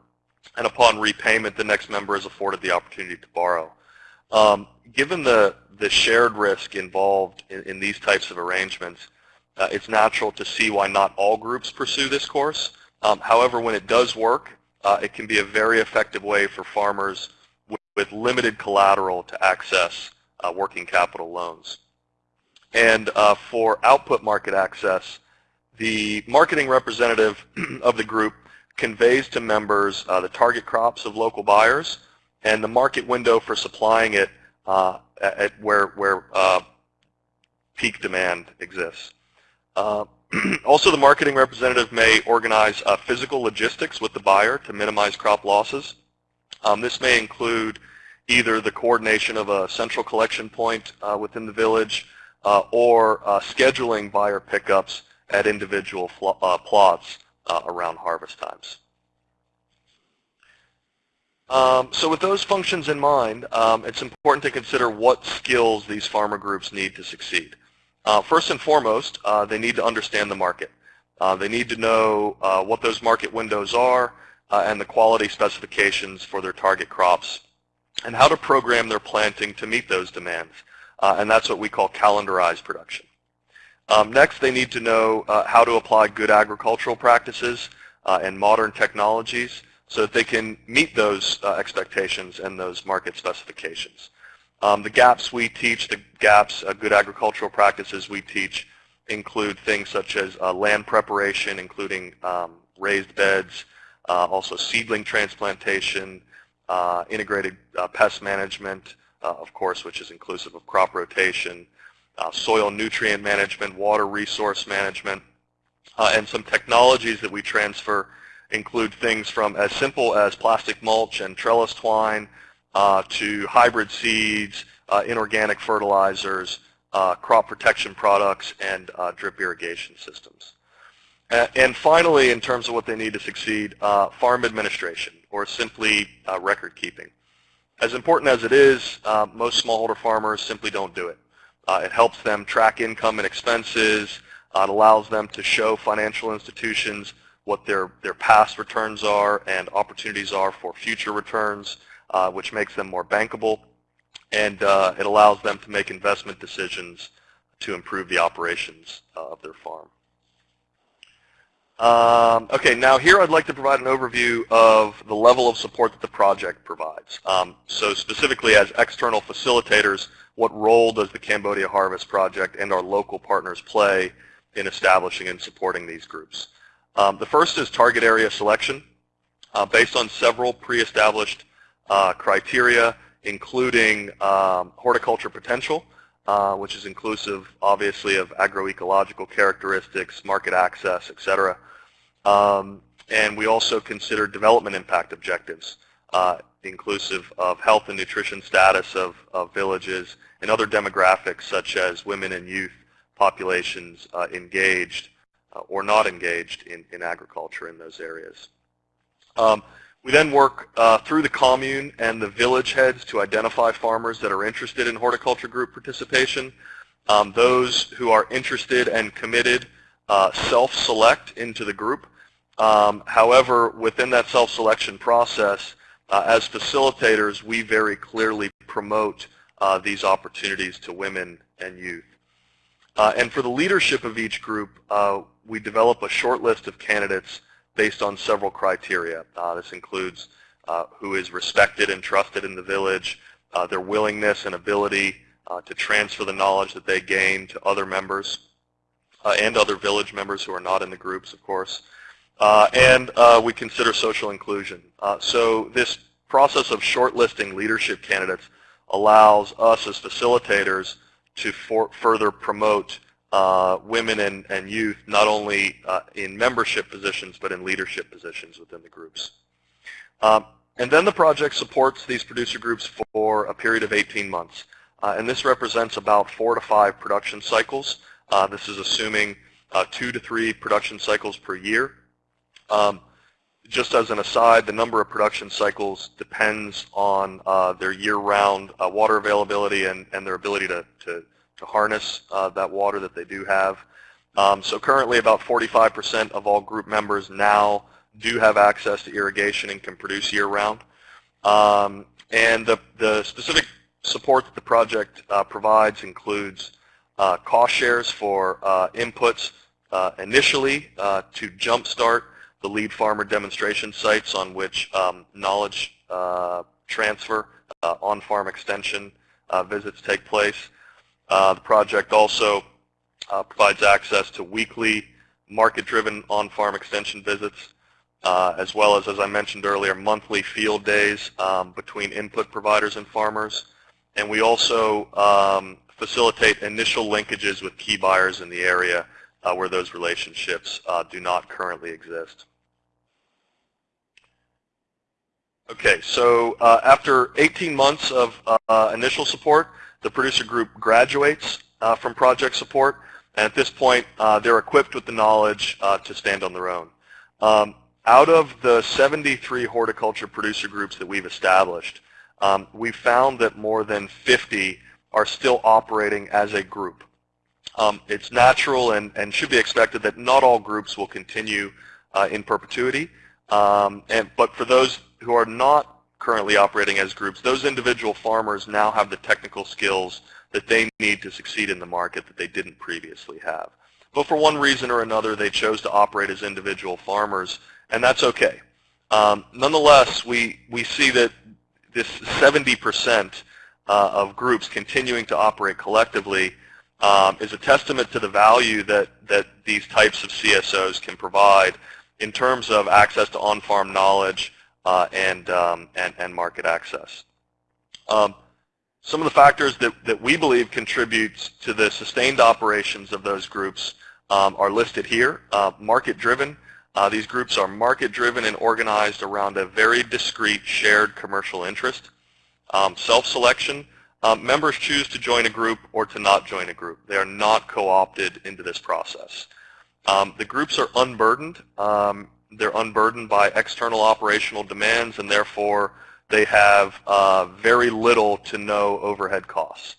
S4: and upon repayment the next member is afforded the opportunity to borrow. Um, given the, the shared risk involved in, in these types of arrangements, uh, it's natural to see why not all groups pursue this course. Um, however, when it does work, uh, it can be a very effective way for farmers with, with limited collateral to access uh, working capital loans. And uh, for output market access, the marketing representative [clears throat] of the group conveys to members uh, the target crops of local buyers and the market window for supplying it uh, at where, where uh, peak demand exists. Uh, [clears throat] also, the marketing representative may organize uh, physical logistics with the buyer to minimize crop losses. Um, this may include either the coordination of a central collection point uh, within the village or scheduling buyer pickups at individual plots uh, around harvest times. Um, so with those functions in mind, um, it's important to consider what skills these farmer groups need to succeed. Uh, first and foremost, uh, they need to understand the market. Uh, they need to know uh, what those market windows are uh, and the quality specifications for their target crops and how to program their planting to meet those demands. and that's what we call calendarized production. Um, next, they need to know uh, how to apply good agricultural practices uh, and modern technologies so that they can meet those uh, expectations and those market specifications. Um, the GAPs we teach, the GAPs, uh, good agricultural practices we teach include things such as uh, land preparation, including um, raised beds, uh, also seedling transplantation, integrated pest management, of course, which is inclusive of crop rotation, uh, soil nutrient management, water resource management, uh, and some technologies that we transfer include things from as simple as plastic mulch and trellis twine uh, to hybrid seeds, uh, inorganic fertilizers, uh, crop protection products, and uh, drip irrigation systems. And finally, in terms of what they need to succeed, farm administration, or simply record keeping. As important as it is, most smallholder farmers simply don't do it. Uh, it helps them track income and expenses. Uh, it allows them to show financial institutions what their, their past returns are and opportunities are for future returns, uh, which makes them more bankable. And uh, it allows them to make investment decisions to improve the operations uh, of their farm. Um, okay, now here I'd like to provide an overview of the level of support that the project provides. Um, so specifically as external facilitators, what role does the Cambodia Harvest Project and our local partners play in establishing and supporting these groups? Um, the first is target area selection. Uh, based on several pre-established uh, criteria, including um, horticulture potential, uh, which is inclusive, obviously, of agroecological characteristics, market access, et cetera. Um, and we also consider development impact objectives, uh, inclusive of health and nutrition status of, of villages and other demographics such as women and youth populations uh, engaged or not engaged in, in agriculture in those areas. Um, we then work uh, through the commune and the village heads to identify farmers that are interested in horticulture group participation. Um, those who are interested and committed uh, self-select into the group. Um, however, within that self-selection process, uh, as facilitators, we very clearly promote uh, these opportunities to women and youth. Uh, and for the leadership of each group, uh, we develop a short list of candidates based on several criteria. Uh, this includes uh, who is respected and trusted in the village, their willingness and ability to transfer the knowledge that they gain to other members and other village members who are not in the groups, of course, uh, and uh, we consider social inclusion. Uh, so this process of shortlisting leadership candidates allows us as facilitators to for further promote uh, women and, and, youth not only uh, in membership positions but in leadership positions within the groups. Um, and then the project supports these producer groups for a period of 18 months. uh, and this represents about four to five production cycles. Uh, this is assuming uh, two to three production cycles per year. Um, just as an aside, the number of production cycles depends on their year-round water availability and, and their ability to, to, to harness uh, that water that they do have. Um, so currently about 45% of all group members now do have access to irrigation and can produce year-round. Um, and the, the specific support that the project uh, provides includes uh, cost shares for uh, inputs uh, initially uh, to jumpstart the lead farmer demonstration sites on which um, knowledge transfer, on-farm extension visits take place. The project also provides access to weekly market-driven on-farm extension visits uh, as well as, as I mentioned earlier, monthly field days um, between input providers and farmers. And we also um, facilitate initial linkages with key buyers in the area uh, where those relationships uh, do not currently exist. Okay, so uh, after 18 months of uh, initial support, the producer group graduates uh, from project support, and at this point, they're equipped with the knowledge to stand on their own. Um, out of the 73 horticulture producer groups that we've established, um, we found that more than 50 are still operating as a group. Um, it's natural and, and should be expected that not all groups will continue uh, in perpetuity. Um, and, but for those who are not currently operating as groups, those individual farmers now have the technical skills that they need to succeed in the market that they didn't previously have. But for one reason or another, they chose to operate as individual farmers and that's okay. Um, nonetheless, we, we see that this 70% uh, of groups continuing to operate collectively um, is a testament to the value that, that these types of CSOs can provide in terms of access to on-farm knowledge and, um, and, and market access. Um, some of the factors that, that we believe contribute to the sustained operations of those groups um, are listed here. Uh, Market-driven, uh, these groups are market-driven and organized around a very discrete shared commercial interest. Um, Self-selection, um, members choose to join a group or to not join a group. They are not co-opted into this process. Um, the groups are unburdened. Um, they're unburdened by external operational demands and therefore they have uh, very little to no overhead costs.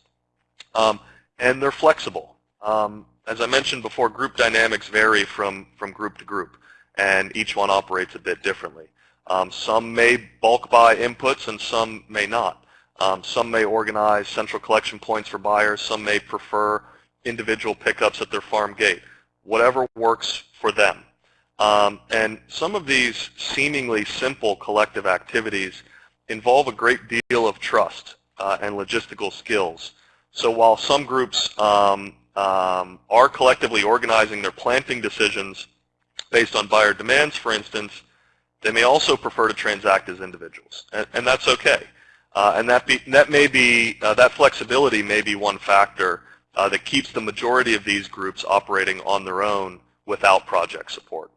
S4: Um, and they're flexible. Um, as I mentioned before, group dynamics vary from, from group to group and each one operates a bit differently. Um, some may bulk buy inputs and some may not. Um, some may organize central collection points for buyers. Some may prefer individual pickups at their farm gate. Whatever works for them. Um, and some of these seemingly simple collective activities involve a great deal of trust uh, and logistical skills. So while some groups um, um, are collectively organizing their planting decisions based on buyer demands, for instance, they may also prefer to transact as individuals, and, and that's okay. Uh, and that, be, that may be, uh, that flexibility may be one factor uh, that keeps the majority of these groups operating on their own without project support.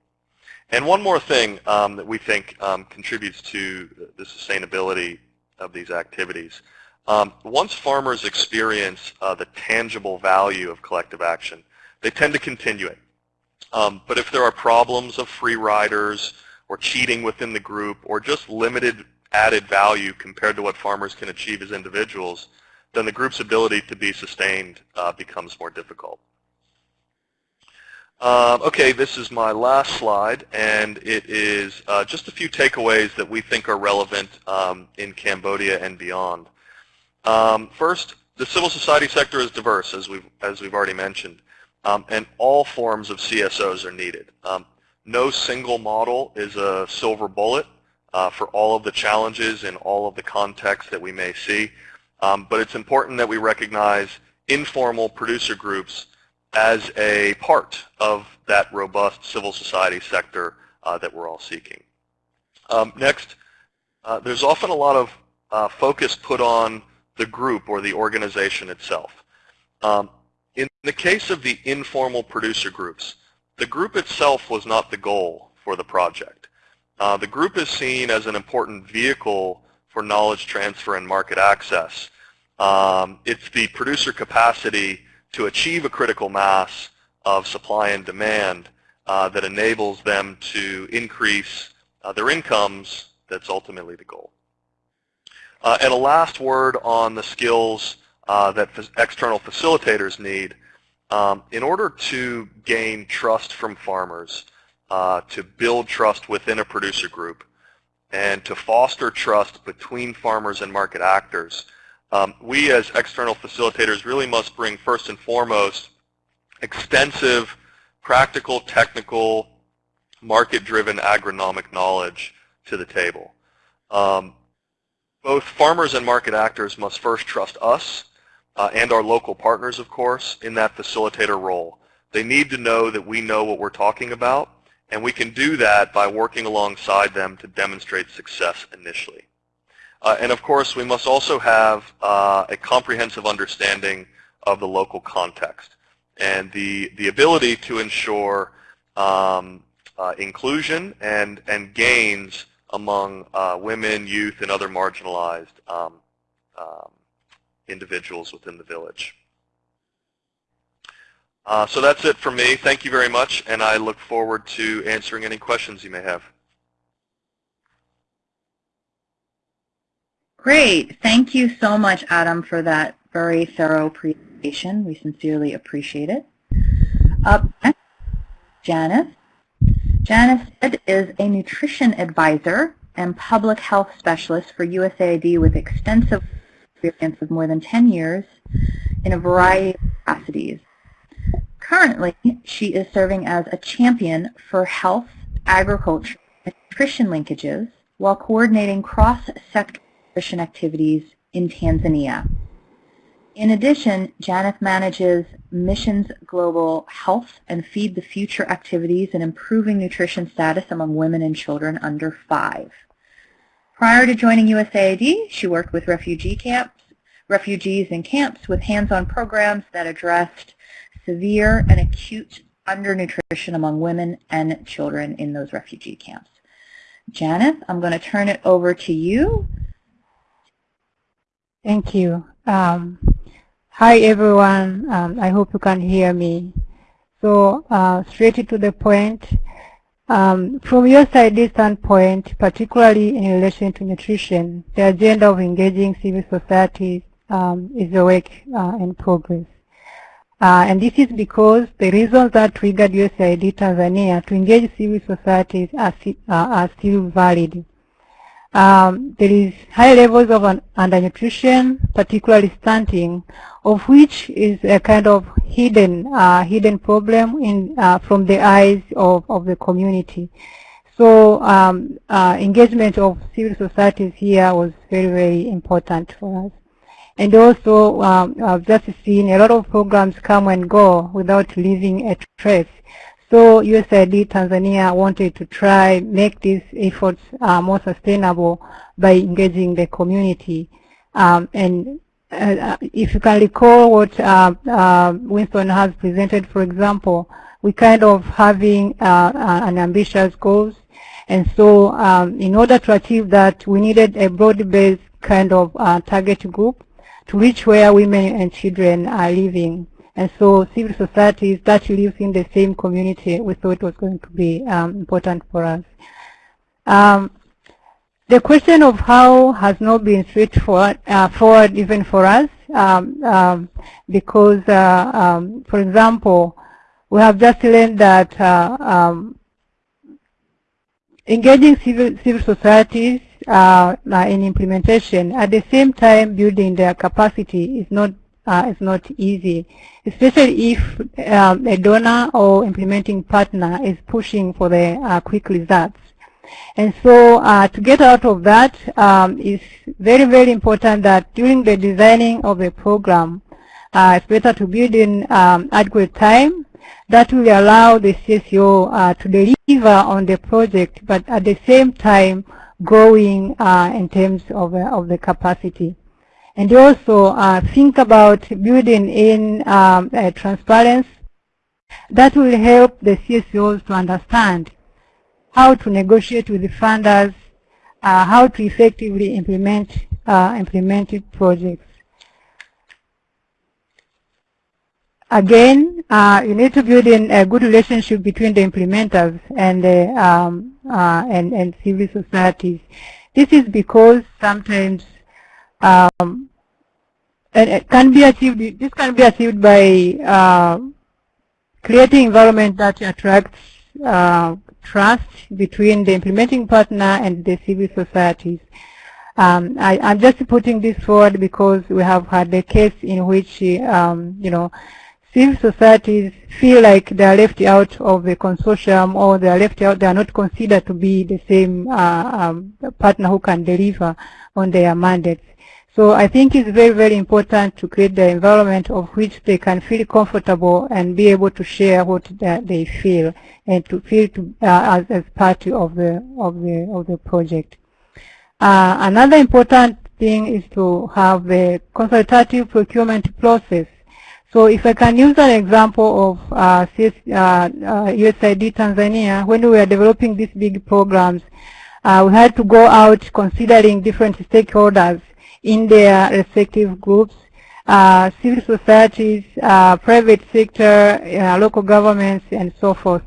S4: And one more thing um, that we think um, contributes to the sustainability of these activities. Um, once farmers experience uh, the tangible value of collective action, they tend to continue it. Um, but if there are problems of free riders or cheating within the group or just limited added value compared to what farmers can achieve as individuals, then the group's ability to be sustained uh, becomes more difficult. Um, okay, this is my last slide, and it is uh, just a few takeaways that we think are relevant um, in Cambodia and beyond. Um, first, the civil society sector is diverse, as we've, as we've already mentioned um, and all forms of CSOs are needed. Um, no single model is a silver bullet uh, for all of the challenges in all of the contexts that we may see, um, but it's important that we recognize informal producer groups as a part of that robust civil society sector uh, that we're all seeking. Um, next, uh, there's often a lot of uh, focus put on the group or the organization itself. Um, in the case of the informal producer groups, the group itself was not the goal for the project. Uh, the group is seen as an important vehicle for knowledge transfer and market access. Um, it's the producer capacity to achieve a critical mass of supply and demand uh, that enables them to increase uh, their incomes that's ultimately the goal. Uh, and a last word on the skills uh, that external facilitators need. Um, in order to gain trust from farmers, uh, to build trust within a producer group, and to foster trust between farmers and market actors, um, we as external facilitators really must bring first and foremost extensive practical, technical, market-driven agronomic knowledge to the table. Um, both farmers and market actors must first trust us uh, and our local partners, of course, in that facilitator role. They need to know that we know what we're talking about, and we can do that by working alongside them to demonstrate success initially. Uh, and of course, we must also have uh, a comprehensive understanding of the local context and the, the ability to ensure um, uh, inclusion and, and gains among uh, women, youth, and other marginalized um, um, individuals within the village. Uh, so that's it for me. Thank you very much, and I look forward to answering any questions you may have.
S2: Great. Thank you so much, Adam, for that very thorough presentation. We sincerely appreciate it. Up next, Janice. Janice is a nutrition advisor and public health specialist for USAID with extensive experience of more than 10 years in a variety of capacities. Currently, she is serving as a champion for health, agriculture, and nutrition linkages while coordinating cross-sector activities in Tanzania. In addition, Janeth manages Missions Global Health and Feed the Future activities in improving nutrition status among women and children under five. Prior to joining USAID, she worked with refugee camps, refugees in camps with hands-on programs that addressed severe and acute undernutrition among women and children in those refugee camps. Janeth, I'm going to turn it over to you.
S5: Thank you. Um, Hi everyone, um, I hope you can hear me. So uh, straight to the point, um, from USAID standpoint, particularly in relation to nutrition, the agenda of engaging civil society um, is a work uh, in progress. Uh, and this is because the reasons that triggered USAID Tanzania to engage civil societies are, uh, are still valid. Um, there is high levels of undernutrition, particularly stunting, of which is a kind of hidden uh, hidden problem in uh, from the eyes of, of the community. So um, uh, engagement of civil societies here was very, very important for us. And also, um, I've just seen a lot of programs come and go without leaving a trace. So USAID Tanzania wanted to try make these efforts uh, more sustainable by engaging the community. Um, and uh, if you can recall what uh, uh Winston has presented, for example, we kind of having uh, uh, an ambitious goals. And so um, in order to achieve that, we needed a broad-based kind of target group to reach where women and children are living. And so civil societies that lives in the same community, we thought was going to be um, important for us. Um, the question of how has not been straightforward uh, forward even for us um, um, because, uh, um, for example, we have just learned that uh, um, engaging civil, civil societies uh, in implementation at the same time building their capacity is not uh, is not easy, especially if um, a donor or implementing partner is pushing for the uh, quick results. And so uh, to get out of that, um, it's very, very important that during the designing of the program, uh, it's better to build in um, adequate time. That will allow the CSO uh, to deliver on the project, but at the same time growing uh, in terms of, of the capacity. And also uh, think about building in um, transparency. That will help the CSOs to understand how to negotiate with the funders, uh, how to effectively implement uh, implemented projects. again, uh, you need to build in a good relationship between the implementers and the, um, uh, and, and civil societies. This is because sometimes um, it can be achieved. This can be achieved by uh, creating environment that attracts uh, trust between the implementing partner and the civil societies. Um, I, am just putting this forward because we have had a case in which, um, you know, civil societies feel like they are left out of the consortium or they are left out, they are not considered to be the same uh, um, partner who can deliver on their mandates. So I think it's very, very important to create the environment of which they can feel comfortable and be able to share what they feel and to feel to, uh, as, as part of the, of the, of the project. Uh, another important thing is to have the consultative procurement process. So if I can use an example of uh, CS, uh, USAID uh, Tanzania, when we were developing these big programs, uh, we had to go out considering different stakeholders in their respective groups, uh, civil societies, uh, private sector, uh, local governments, and so forth.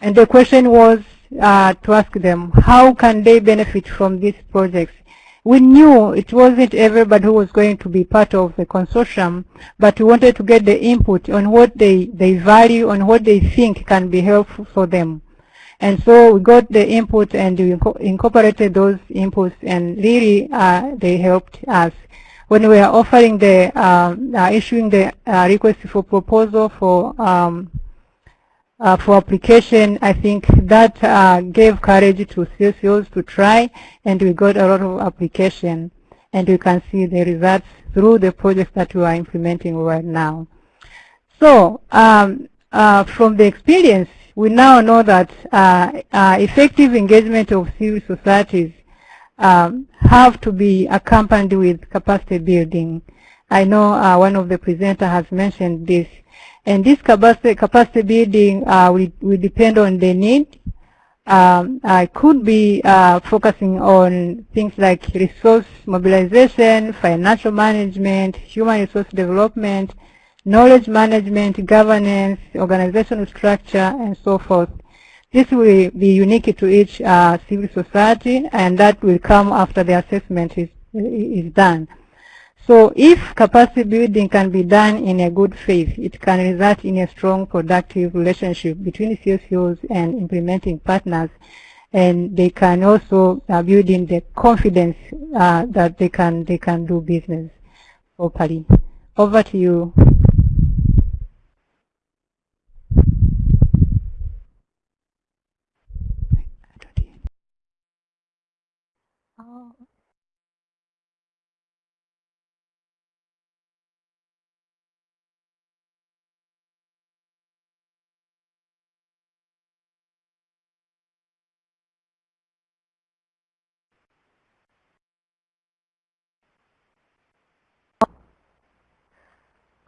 S5: And the question was uh, to ask them, how can they benefit from these projects? We knew it wasn't everybody who was going to be part of the consortium, but we wanted to get the input on what they, they value, on what they think can be helpful for them. And so we got the input and we incorporated those inputs and really uh, they helped us. When we are offering the, um, uh, issuing the uh, request for proposal for um, uh, for application, I think that uh, gave courage to CSOs to try, and we got a lot of application, and we can see the results through the projects that we are implementing right now. So um, uh, from the experience, we now know that uh, uh, effective engagement of civil societies um, have to be accompanied with capacity building. I know uh, one of the presenters has mentioned this. And this capacity, capacity building uh, will, will depend on the need. Um, I could be uh, focusing on things like resource mobilization, financial management, human resource development, knowledge management, governance, organizational structure, and so forth. This will be unique to each uh, civil society, and that will come after the assessment is, is done. So if capacity building can be done in a good faith, it can result in a strong, productive relationship between CSOs and implementing partners, and they can also uh, build in the confidence uh, that they can they can do business properly. Over to you.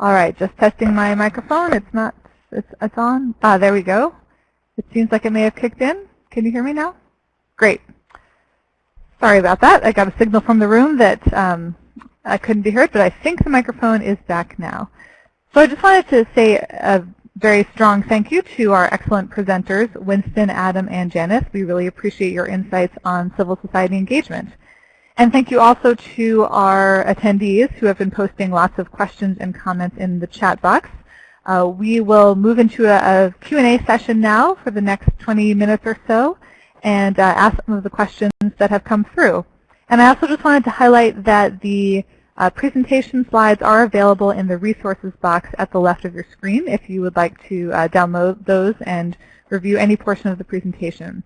S1: All right, just testing my microphone. It's not, it's, it's on. Ah, there we go. It seems like it may have kicked in. Can you hear me now? Great. Sorry about that. I got a signal from the room that um, I couldn't be heard, but I think the microphone is back now. So I just wanted to say a very strong thank you to our excellent presenters, Winston, Adam, and Janice. We really appreciate your insights on civil society engagement. And thank you also to our attendees who have been posting lots of questions and comments in the chat box. Uh, we will move into a, a Q&A session now for the next 20 minutes or so and uh, ask some of the questions that have come through. And I also just wanted to highlight that the uh, presentation slides are available in the resources box at the left of your screen if you would like to uh, download those and review any portion of the presentation.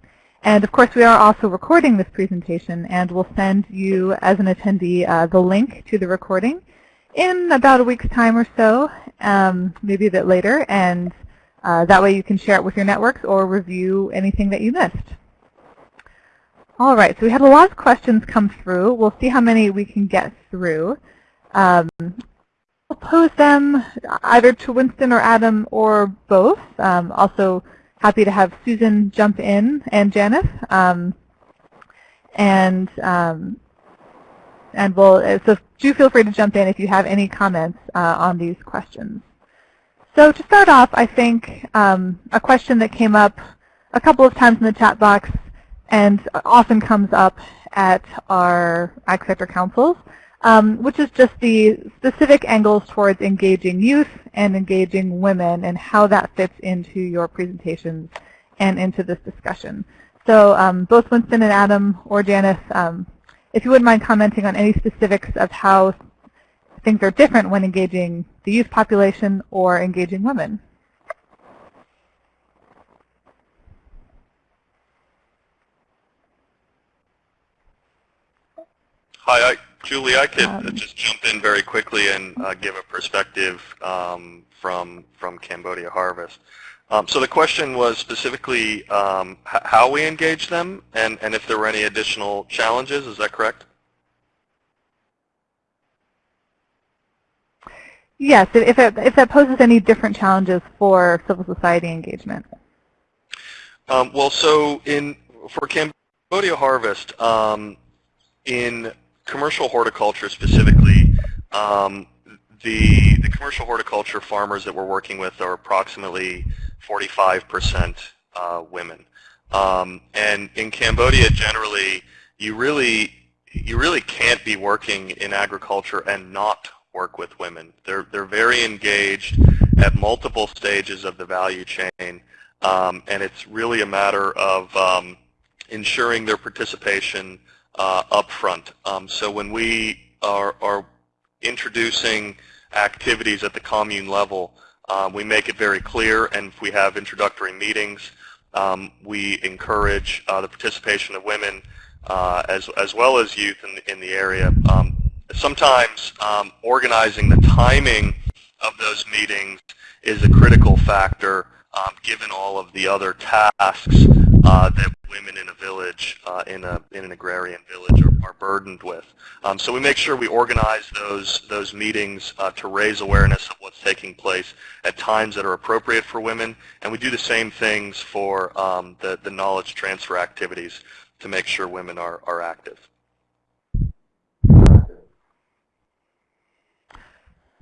S1: And of course, we are also recording this presentation, and we'll send you, as an attendee, uh, the link to the recording in about a week's time or so, um, maybe a bit later, and uh, that way you can share it with your networks or review anything that you missed. All right, so we had a lot of questions come through. We'll see how many we can get through. Um, I'll pose them either to Winston or Adam or both. Um, also, happy to have Susan jump in and Janice. Um, and um, and we'll, so do feel free to jump in if you have any comments uh, on these questions. So to start off, I think um, a question that came up a couple of times in the chat box and often comes up at our Ag Sector Councils, um, which is just the specific angles towards engaging youth and engaging women and how that fits into your presentations and into this discussion. So um, both Winston and Adam or Janice, um, if you wouldn't mind commenting on any specifics of how things are different when engaging the youth population or engaging women.
S4: Hi, I, Julie. I could
S1: Um,
S4: just jump in very quickly and uh, give a perspective um, from from Cambodia Harvest. Um, so the question was specifically um, how we engage them and, and if there were any additional challenges. Is that correct?
S1: Yes, if it, if that poses any different challenges for civil society engagement.
S4: Um, well, so in for Cambodia Harvest, um, in commercial horticulture specifically, um, the the commercial horticulture farmers that we're working with are approximately 45% uh, women. Um, and in Cambodia, generally, you really you really can't be working in agriculture and not work with women. They're they're very engaged at multiple stages of the value chain, um, and it's really a matter of um, ensuring their participation uh, up front. Um, so when we are, are introducing activities at the commune level, um, we make it very clear, and if we have introductory meetings, um, we encourage uh, the participation of women uh, as, as well as youth in the, in the area. Um, sometimes um, organizing the timing of those meetings is a critical factor um, given all of the other tasks uh, that women in a village, uh, in, a, in an agrarian village, are, are burdened with. Um, so we make sure we organize those, those meetings uh, to raise awareness of what's taking place at times that are appropriate for women. And we do the same things for um, the, the knowledge transfer activities to make sure women are, are active.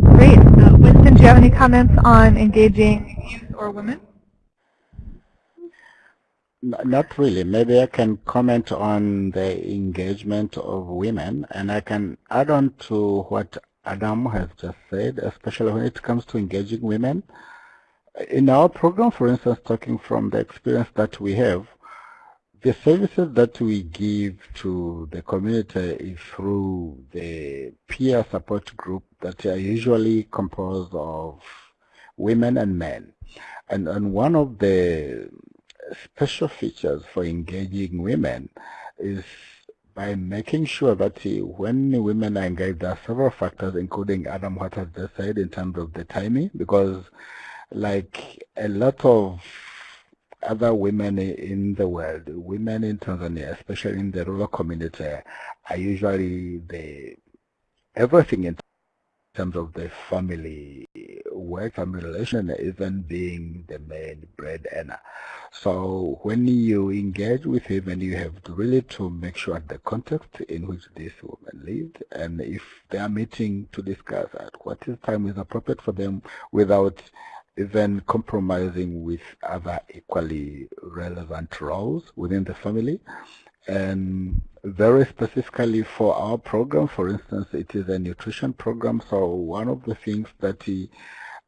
S1: Great. Uh, Winston, do you have any comments on engaging youth or women?
S3: Not really. Maybe I can comment on the engagement of women, and I can add on to what Adam has just said, especially when it comes to engaging women. In our program, for instance, talking from the experience that we have, the services that we give to the community is through the peer support group that are usually composed of women and men. And, and one of the special features for engaging women is by making sure that when women are engaged, there are several factors, including Adam what has just said in terms of the timing, because like a lot of other women in the world, women in Tanzania, especially in the rural community, are usually the everything in terms of the family work, family relation, even being the main breadwinner. So when you engage with him, and you have really to make sure the context in which this woman lived, and if they are meeting to discuss at what time is appropriate for them without even compromising with other equally relevant roles within the family. And very specifically for our program, for instance, it is a nutrition program. So one of the things that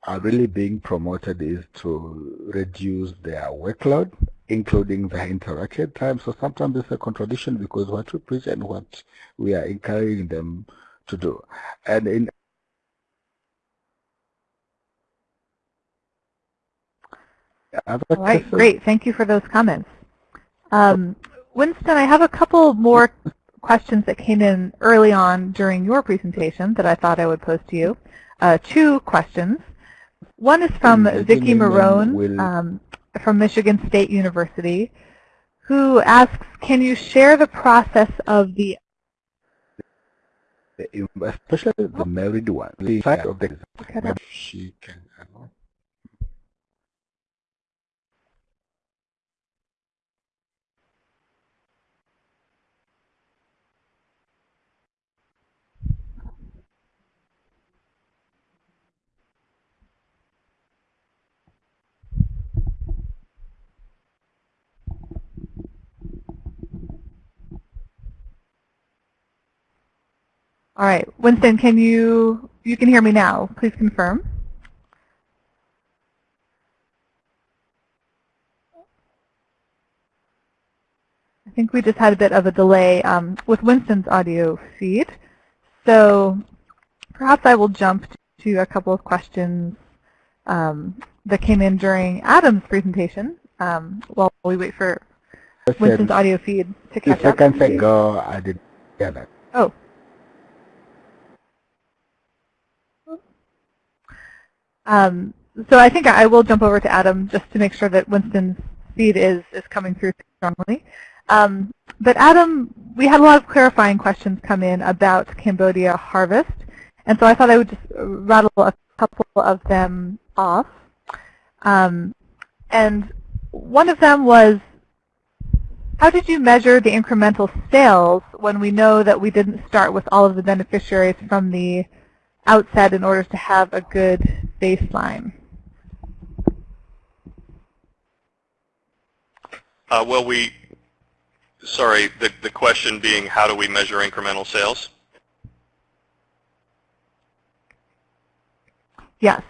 S3: are really being promoted is to reduce their workload, including their interaction time. So sometimes it's a contradiction because what we preach and what we are encouraging them to do. And in
S1: All right, great. Thank you for those comments. Um, Winston, I have a couple more questions that came in early on during your presentation that I thought I would pose to you. Uh, two questions. One is from Vicki Marone um, from Michigan State University, who asks, can you share the process of the
S3: especially the married one, the fact of the she can
S1: All right, Winston, can you, you can hear me now. Please confirm. I think we just had a bit of a delay um, with Winston's audio feed. So perhaps I will jump to a couple of questions um, that came in during Adam's presentation um, while we wait for Winston's audio feed to
S3: Two
S1: catch up.
S3: seconds ago, I didn't hear that.
S1: Oh. Um, so I think I will jump over to Adam just to make sure that Winston's feed is, is coming through strongly. Um, but Adam, we had a lot of clarifying questions come in about Cambodia harvest, and so I thought I would just rattle a couple of them off. Um, and one of them was, how did you measure the incremental sales when we know that we didn't start with all of the beneficiaries from the outset in order to have a good baseline?
S4: Uh, well, we, sorry, the, the question being how do we measure incremental sales?
S1: Yes.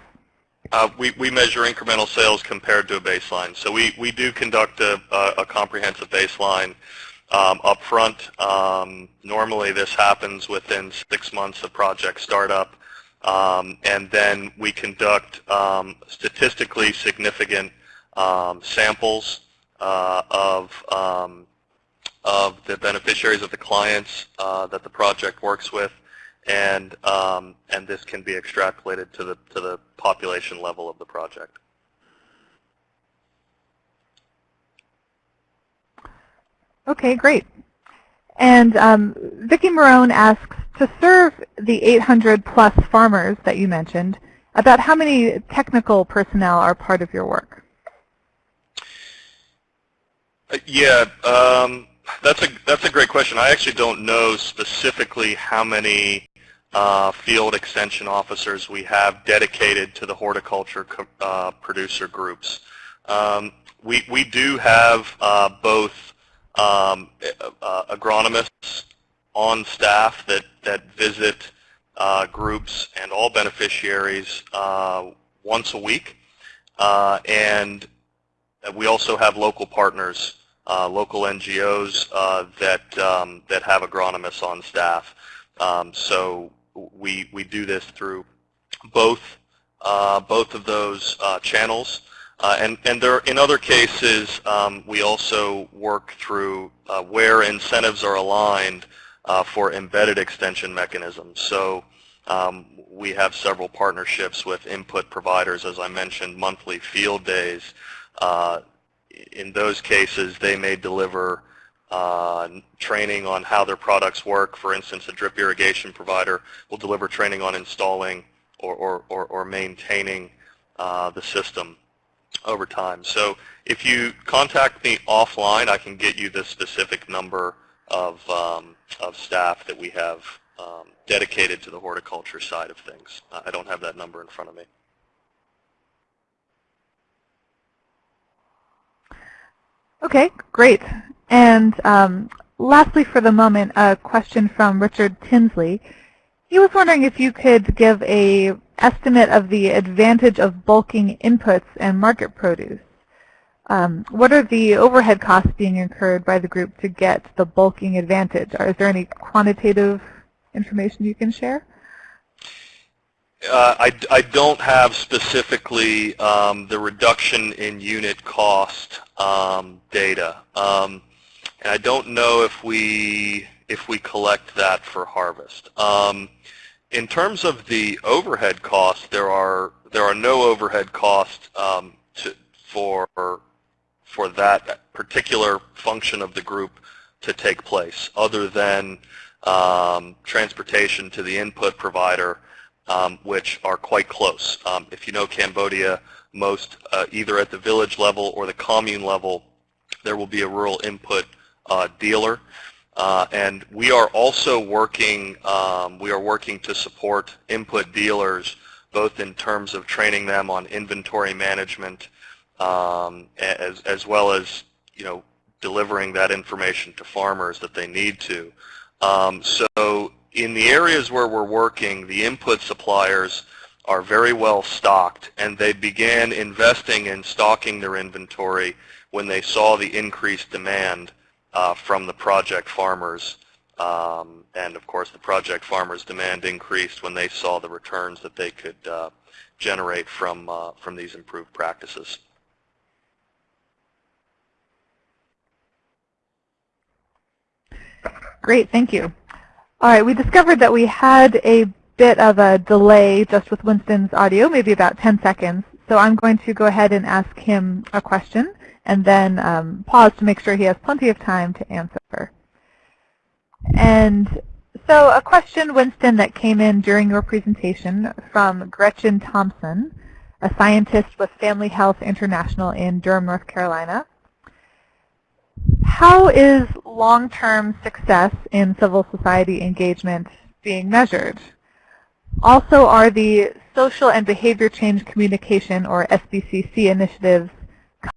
S4: Uh, we, we measure incremental sales compared to a baseline. So we, we do conduct a, a, a comprehensive baseline um, up front. Um, normally this happens within six months of project startup. Um, and then we conduct um, statistically significant um, samples uh, of, um, of the beneficiaries of the clients uh, that the project works with and um, and this can be extrapolated to the to the population level of the project.
S1: Okay, great. And um, Vicki Marone asks, to serve the 800 plus farmers that you mentioned, about how many technical personnel are part of your work?
S4: Uh, yeah, um, that's a that's a great question. I actually don't know specifically how many uh, field extension officers we have dedicated to the horticulture uh, producer groups. Um, we, we do have uh, both um, agronomists on staff that, that visit uh, groups and all beneficiaries uh, once a week. and we also have local partners, local NGOs that, um, that have agronomists on staff. Um, so we, we do this through both, uh, both of those uh, channels. Uh, and, and there, in other cases, um, we also work through uh, where incentives are aligned uh, for embedded extension mechanisms. So um, we have several partnerships with input providers, as I mentioned, monthly field days. Uh, in those cases, they may deliver uh, training on how their products work. For instance, a drip irrigation provider will deliver training on installing or, or, or, or maintaining uh, the system over time. So if you contact me offline, I can get you the specific number of, um, of staff that we have um, dedicated to the horticulture side of things. I don't have that number in front of me.
S1: Okay, great. And um, lastly for the moment, a question from Richard Tinsley. He was wondering if you could give a estimate of the advantage of bulking inputs and market produce. Um, what are the overhead costs being incurred by the group to get the bulking advantage? Or is there any quantitative information you can share?
S4: Uh, I, I don't have specifically um, the reduction in unit cost um, data. Um, and I don't know if we if we collect that for harvest. Um, in terms of the overhead costs, there are there are no overhead costs um, to, for for that particular function of the group to take place, other than um, transportation to the input provider, um, which are quite close. Um, if you know Cambodia, most uh, either at the village level or the commune level, there will be a rural input uh, dealer. Uh, and we are also working, um, we are working to support input dealers both in terms of training them on inventory management um, as, as well as, you know, delivering that information to farmers that they need to. Um, so in the areas where we're working, the input suppliers are very well stocked, and they began investing in stocking their inventory when they saw the increased demand uh, from the project farmers. Um, and of course, the project farmers' demand increased when they saw the returns that they could uh, generate from uh, from these improved practices.
S1: Great, thank you. All right, we discovered that we had a bit of a delay just with Winston's audio, maybe about 10 seconds. So I'm going to go ahead and ask him a question and then um, pause to make sure he has plenty of time to answer. And so a question, Winston, that came in during your presentation from Gretchen Thompson, a scientist with Family Health International in Durham, North Carolina. How is long-term success in civil society engagement being measured? Also, are the social and behavior change communication, or SBCC initiatives,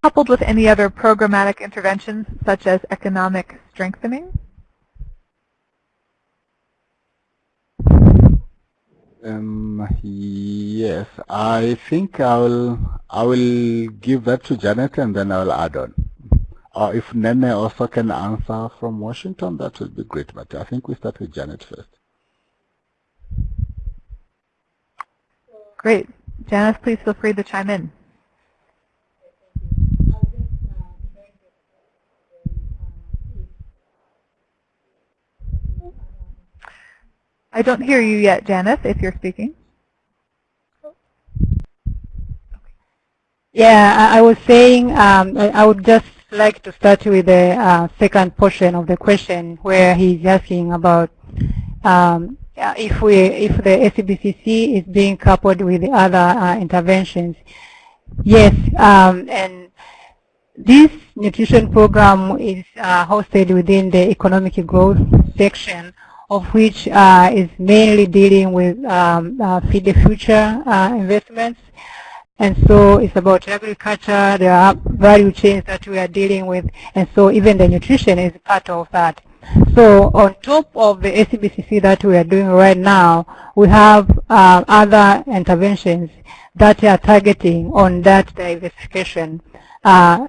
S1: coupled with any other programmatic interventions, such as economic strengthening?
S3: Um, yes, I think I will I will give that to Janet and then I will add on. Or if Nene also can answer from Washington, that would be great. But I think we start with Janet first.
S1: Great. Janice, please feel free to chime in. I don't hear you yet, Janice, if you're speaking.
S5: Yeah, I, was saying um, I, I, would just like to start with the uh, second portion of the question where he's asking about um, if we if the SBCC is being coupled with the other uh, interventions. Yes, um, and this nutrition program is uh, hosted within the economic growth section of which uh, is mainly dealing with um, uh, Feed the Future uh, investments. And so it's about agriculture, there are value chains that we are dealing with, and so even the nutrition is part of that. So on top of the SBCC that we are doing right now, we have uh, other interventions that are targeting on that diversification. Uh,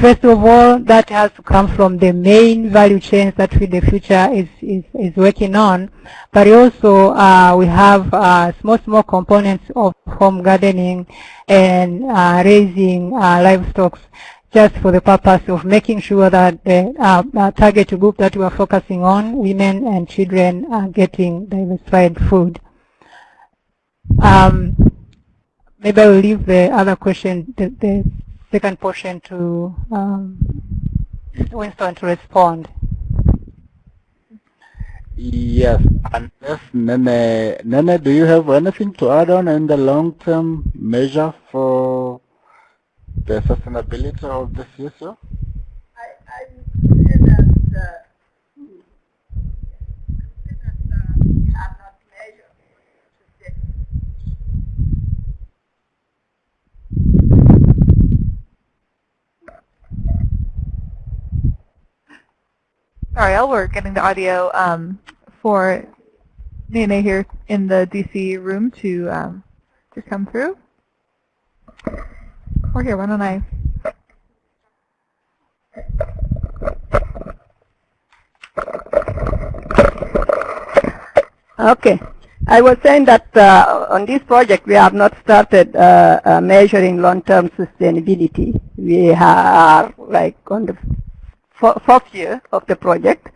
S5: First of all, that has to come from the main value chains that Feed the Future is, is, is working on. But also, uh, we have uh, small, small components of home gardening and uh, raising uh, livestock just for the purpose of making sure that the uh, uh, target group that we are focusing on, women and children, are getting diversified food. Um, maybe I will leave the other question, the, the second portion to um, Winston to respond.
S3: Yes, unless Nene, Nene, do you have anything to add on in the long-term measure for the sustainability of this issue?
S6: I, I would say that uh,
S1: Sorry, I'll work getting the audio um, for Nene here in the DC room to um, to come through. Or here, why don't I?
S6: Okay. I was saying that uh, on this project we have not started uh, uh, measuring long-term sustainability. We are like on the fourth year of the project,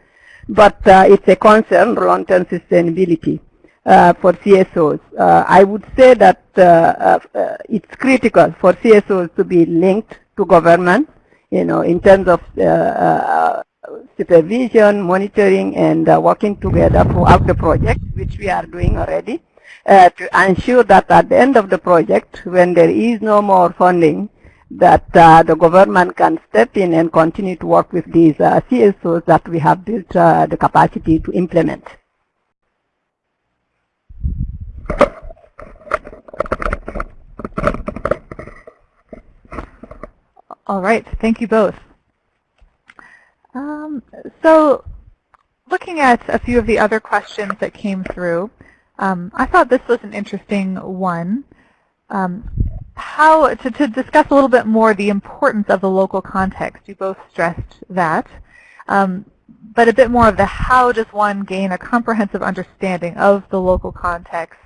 S6: but uh, it's a concern long-term sustainability uh, for CSOs. Uh, I would say that uh, uh, uh, it's critical for CSOs to be linked to government, you know, in terms of supervision, monitoring, and working together throughout the project, which we are doing already, to ensure that at the end of the project, when there is no more funding, that uh, the government can step in and continue to work with these uh, CSOs that we have built uh, the capacity to implement.
S1: All right, thank you both. Um, so looking at a few of the other questions that came through, um, I thought this was an interesting one. Um, how to, to discuss a little bit more the importance of the local context. You both stressed that. Um, but a bit more of the how does one gain a comprehensive understanding of the local context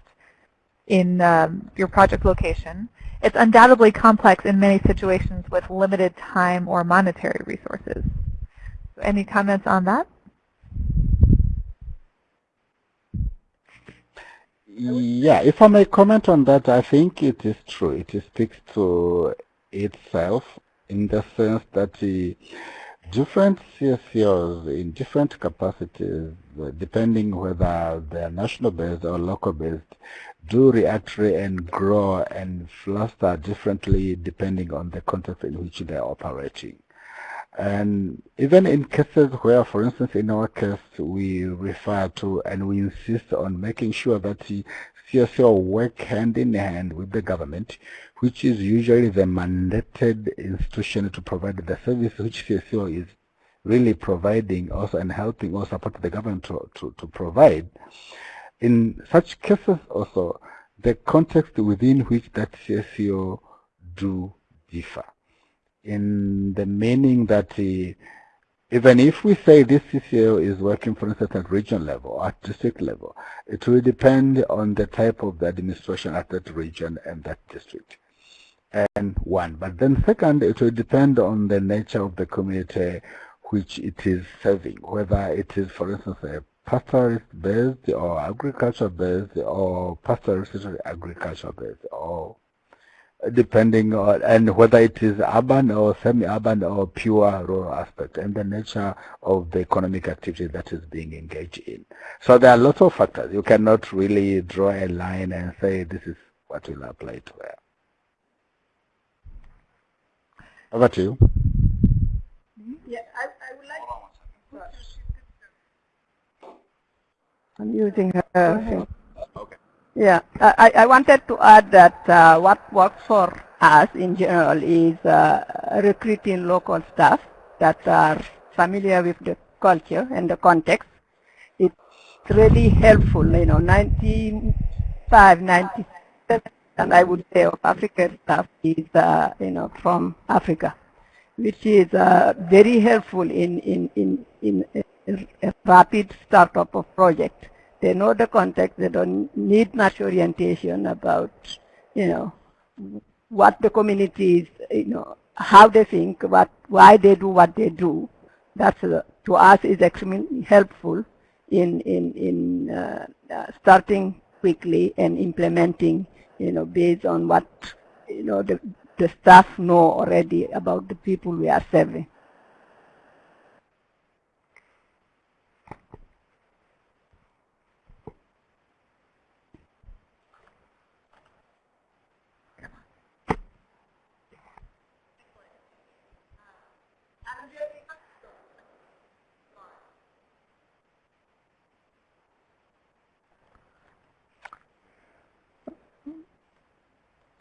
S1: in um, your project location. It's undoubtedly complex in many situations with limited time or monetary resources. Any comments on that?
S3: Yeah, if I may comment on that, I think it is true. It speaks to itself in the sense that the different CSOs in different capacities, uh, depending whether they're national based or local based, do react and grow and fluster differently depending on the context in which they're operating. And even in cases where, for instance, in our case, we refer to and we insist on making sure that the CSO work hand in hand with the government, which is usually the mandated institution to provide the service which CSO is really providing also and helping or support the government to, to, to provide. In such cases also, the context within which that CSO do differ in the meaning that even if we say this CCO is working, for instance, at region level or at district level, it will depend on the type of the administration at that region and that district. And one. But then second, it will depend on the nature of the community which it is serving, whether it is, for instance, a pastoralist-based or agriculture-based or pastoralist agriculture-based or depending on and whether it is urban or semi-urban or pure rural aspect and the nature of the economic activity that is being engaged in. So there are lots of factors. You cannot really draw a line and say this is what will apply to where. Over to you. Mm-hmm.
S6: Yeah, I, I would like. I'm using her. Yeah, I, I wanted to add that uh, what works for us in general is uh, recruiting local staff that are familiar with the culture and the context. It's really helpful, you know, 95, 97, and I would say of African staff is, uh, you know, from Africa, which is uh, very helpful in, in, in, in a rapid startup of project. They know the context. They don't need much orientation about, you know, what the community is, you know, how they think, what, why they do what they do. That's uh, to us is extremely helpful in in in uh, uh, starting quickly and implementing, you know, based on what you know the the staff know already about the people we are serving.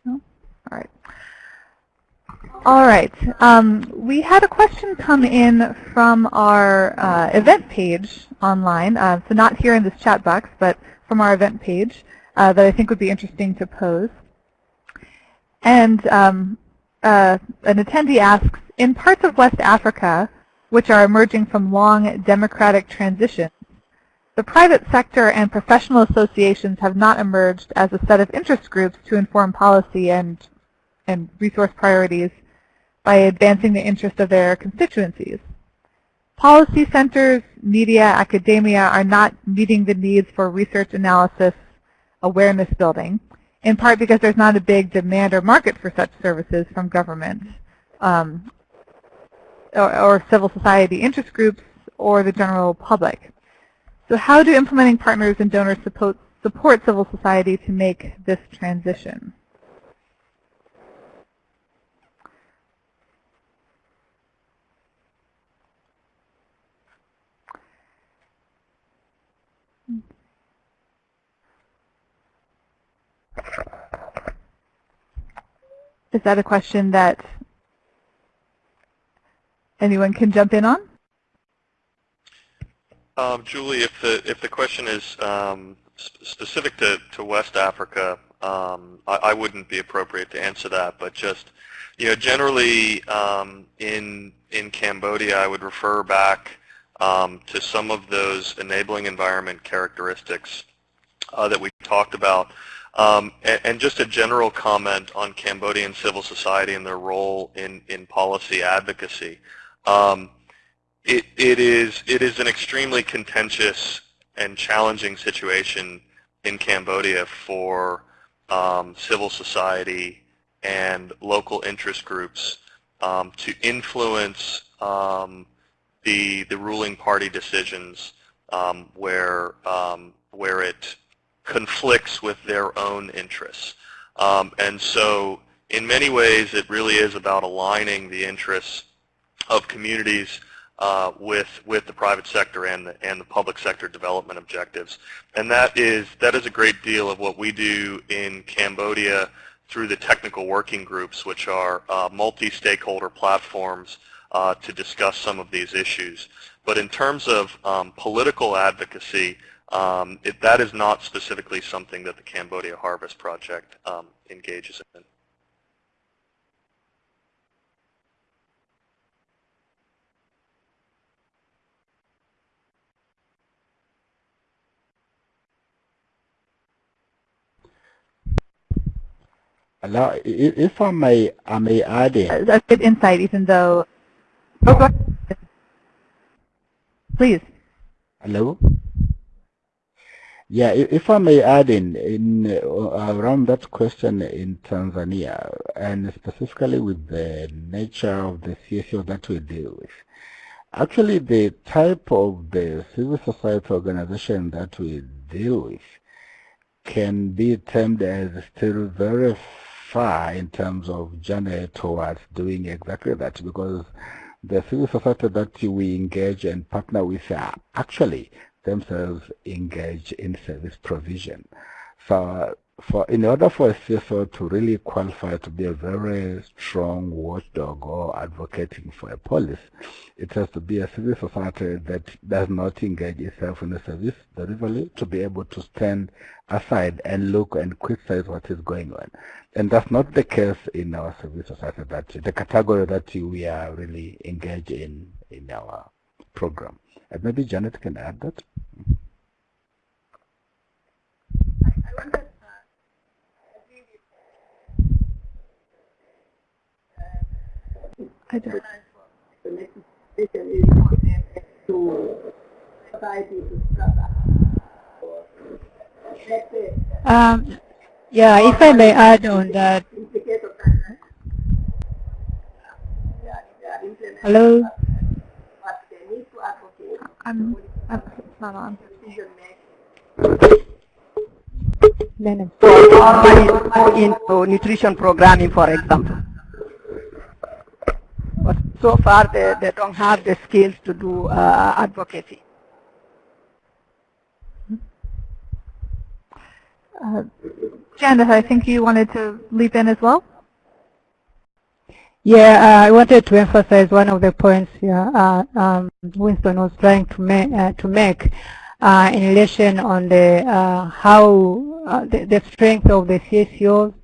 S1: All right. All right. Um, we had a question come in from our uh, event page online, uh, so not here in this chat box, but from our event page uh, that I think would be interesting to pose. And um, uh, an attendee asks, in parts of West Africa, which are emerging from long democratic transitions, the private sector and professional associations have not emerged as a set of interest groups to inform policy and and resource priorities by advancing the interest of their constituencies. Policy centers, media, academia are not meeting the needs for research analysis, awareness building, in part because there's not a big demand or market for such services from government um, or, or civil society interest groups or the general public. So how do implementing partners and donors support, support civil society to make this transition? Is that a question that anyone can jump in on?
S4: Um, Julie, if the if the question is um, sp specific to, to West Africa, um, I, I, wouldn't be appropriate to answer that. But just you know, generally um, in in Cambodia, I would refer back um, to some of those enabling environment characteristics uh, that we talked about. Um, and, and, just a general comment on Cambodian civil society and their role in, in policy advocacy. Um, it, it, is, it is an extremely contentious and challenging situation in Cambodia for um, civil society and local interest groups um, to influence um, the, the ruling party decisions um, where, where it conflicts with their own interests. Um, and so in many ways it really is about aligning the interests of communities uh, with with the private sector and the, and the public sector development objectives. And that is that is a great deal of what we do in Cambodia through the technical working groups, which are uh, multi-stakeholder platforms uh, to discuss some of these issues. But in terms of um, political advocacy, um, it, that is not specifically something that the Cambodia Harvest Project um, engages in.
S3: Now, if I may, I may add in.
S1: That's good insight, even though. Oh, Please.
S3: Hello. Yeah, if I may add in, in uh, around that question in Tanzania, and specifically with the nature of the CSO that we deal with, actually the type of the civil society organization that we deal with can be termed as still very far in terms of journey towards doing exactly that because the civil society that we engage and partner with are actually themselves engaged in service provision. So for in order for a CSO to really qualify to be a very strong watchdog or advocating for a policy, it has to be a civil society that does not engage itself in the service delivery to be able to stand aside and look and criticize what is going on. And that's not the case in our civil society, that the category that we are really engaged in in our program. And maybe Janet can add that.
S1: I don't.
S5: Um, yeah, if I may add on that. Hello?
S1: I'm, I'm not on.
S6: into nutrition programming, for example. But so far, they, they don't have the skills to do uh, advocacy.
S1: Uh, Janet, I think you wanted to leap in as well.
S5: Yeah, uh, I wanted to emphasize one of the points here uh, um, Winston was trying to, ma uh, to make uh, in relation on the uh, how uh, the, the, strength of the CSOs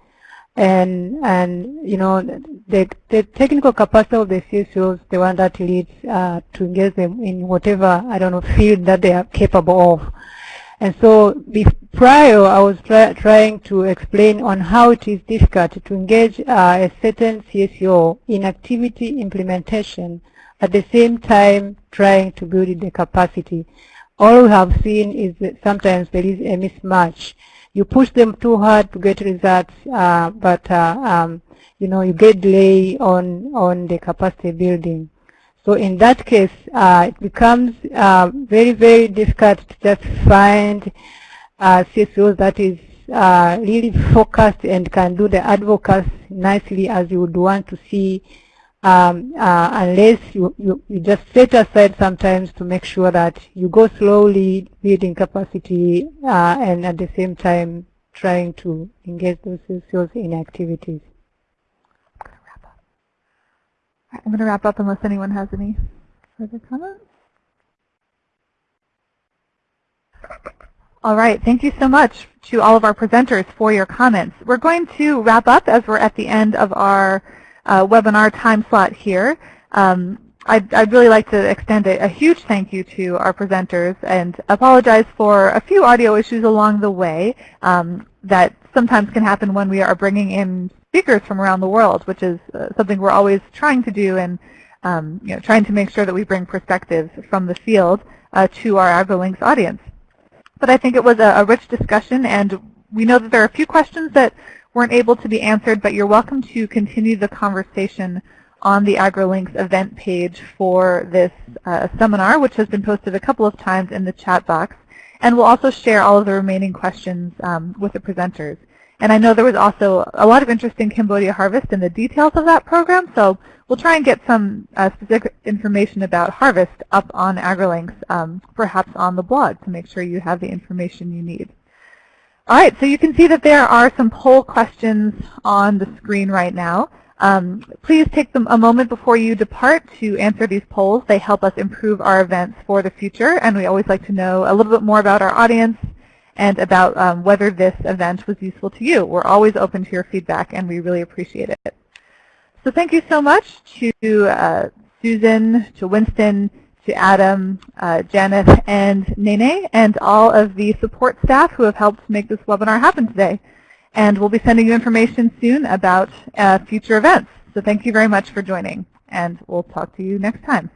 S5: and and you know the the technical capacity of the CSOs, the one that leads to engage them in whatever I don't know field that they are capable of. And so prior, I was try, trying to explain on how it is difficult to engage uh, a certain CSO in activity implementation at the same time trying to build the capacity. All we have seen is that sometimes there is a mismatch. You push them too hard to get results, uh, but uh, um, you know you get delay on on the capacity building. So in that case, uh, it becomes uh, very, very difficult to just find uh, CSOs that is uh, really focused and can do the advocacy nicely as you would want to see um, uh, unless you, you, you, just set aside sometimes to make sure that you go slowly building capacity uh, and at the same time trying to engage those CSOs in activities.
S1: I'm going to wrap up unless anyone has any further comments. All right, thank you so much to all of our presenters for your comments. We're going to wrap up as we're at the end of our webinar time slot here. Um, I'd, I'd, really like to extend a, a, huge thank you to our presenters and apologize for a few audio issues along the way um, that sometimes can happen when we are bringing in speakers from around the world, which is uh, something we're always trying to do and um, you know, trying to make sure that we bring perspectives from the field uh, to our AgriLinks audience. But I think it was a, a rich discussion, and we know that there are a few questions that weren't able to be answered, but you're welcome to continue the conversation on the AgriLinks event page for this uh, seminar, which has been posted a couple of times in the chat box. And we'll also share all of the remaining questions um, with the presenters. And I know there was also a lot of interest in Cambodia Harvest and the details of that program, so we'll try and get some uh, specific information about Harvest up on AgriLinks, um, perhaps on the blog, to make sure you have the information you need. All right, so you can see that there are some poll questions on the screen right now. Um, please take them a moment before you depart to answer these polls. They help us improve our events for the future, and we always like to know a little bit more about our audience and about um, whether this event was useful to you. We're always open to your feedback, and we really appreciate it. So thank you so much to uh, Susan, to Winston, to Adam, uh, Janet, and Nene, and all of the support staff who have helped make this webinar happen today. And we'll be sending you information soon about uh, future events. So thank you very much for joining, and we'll talk to you next time.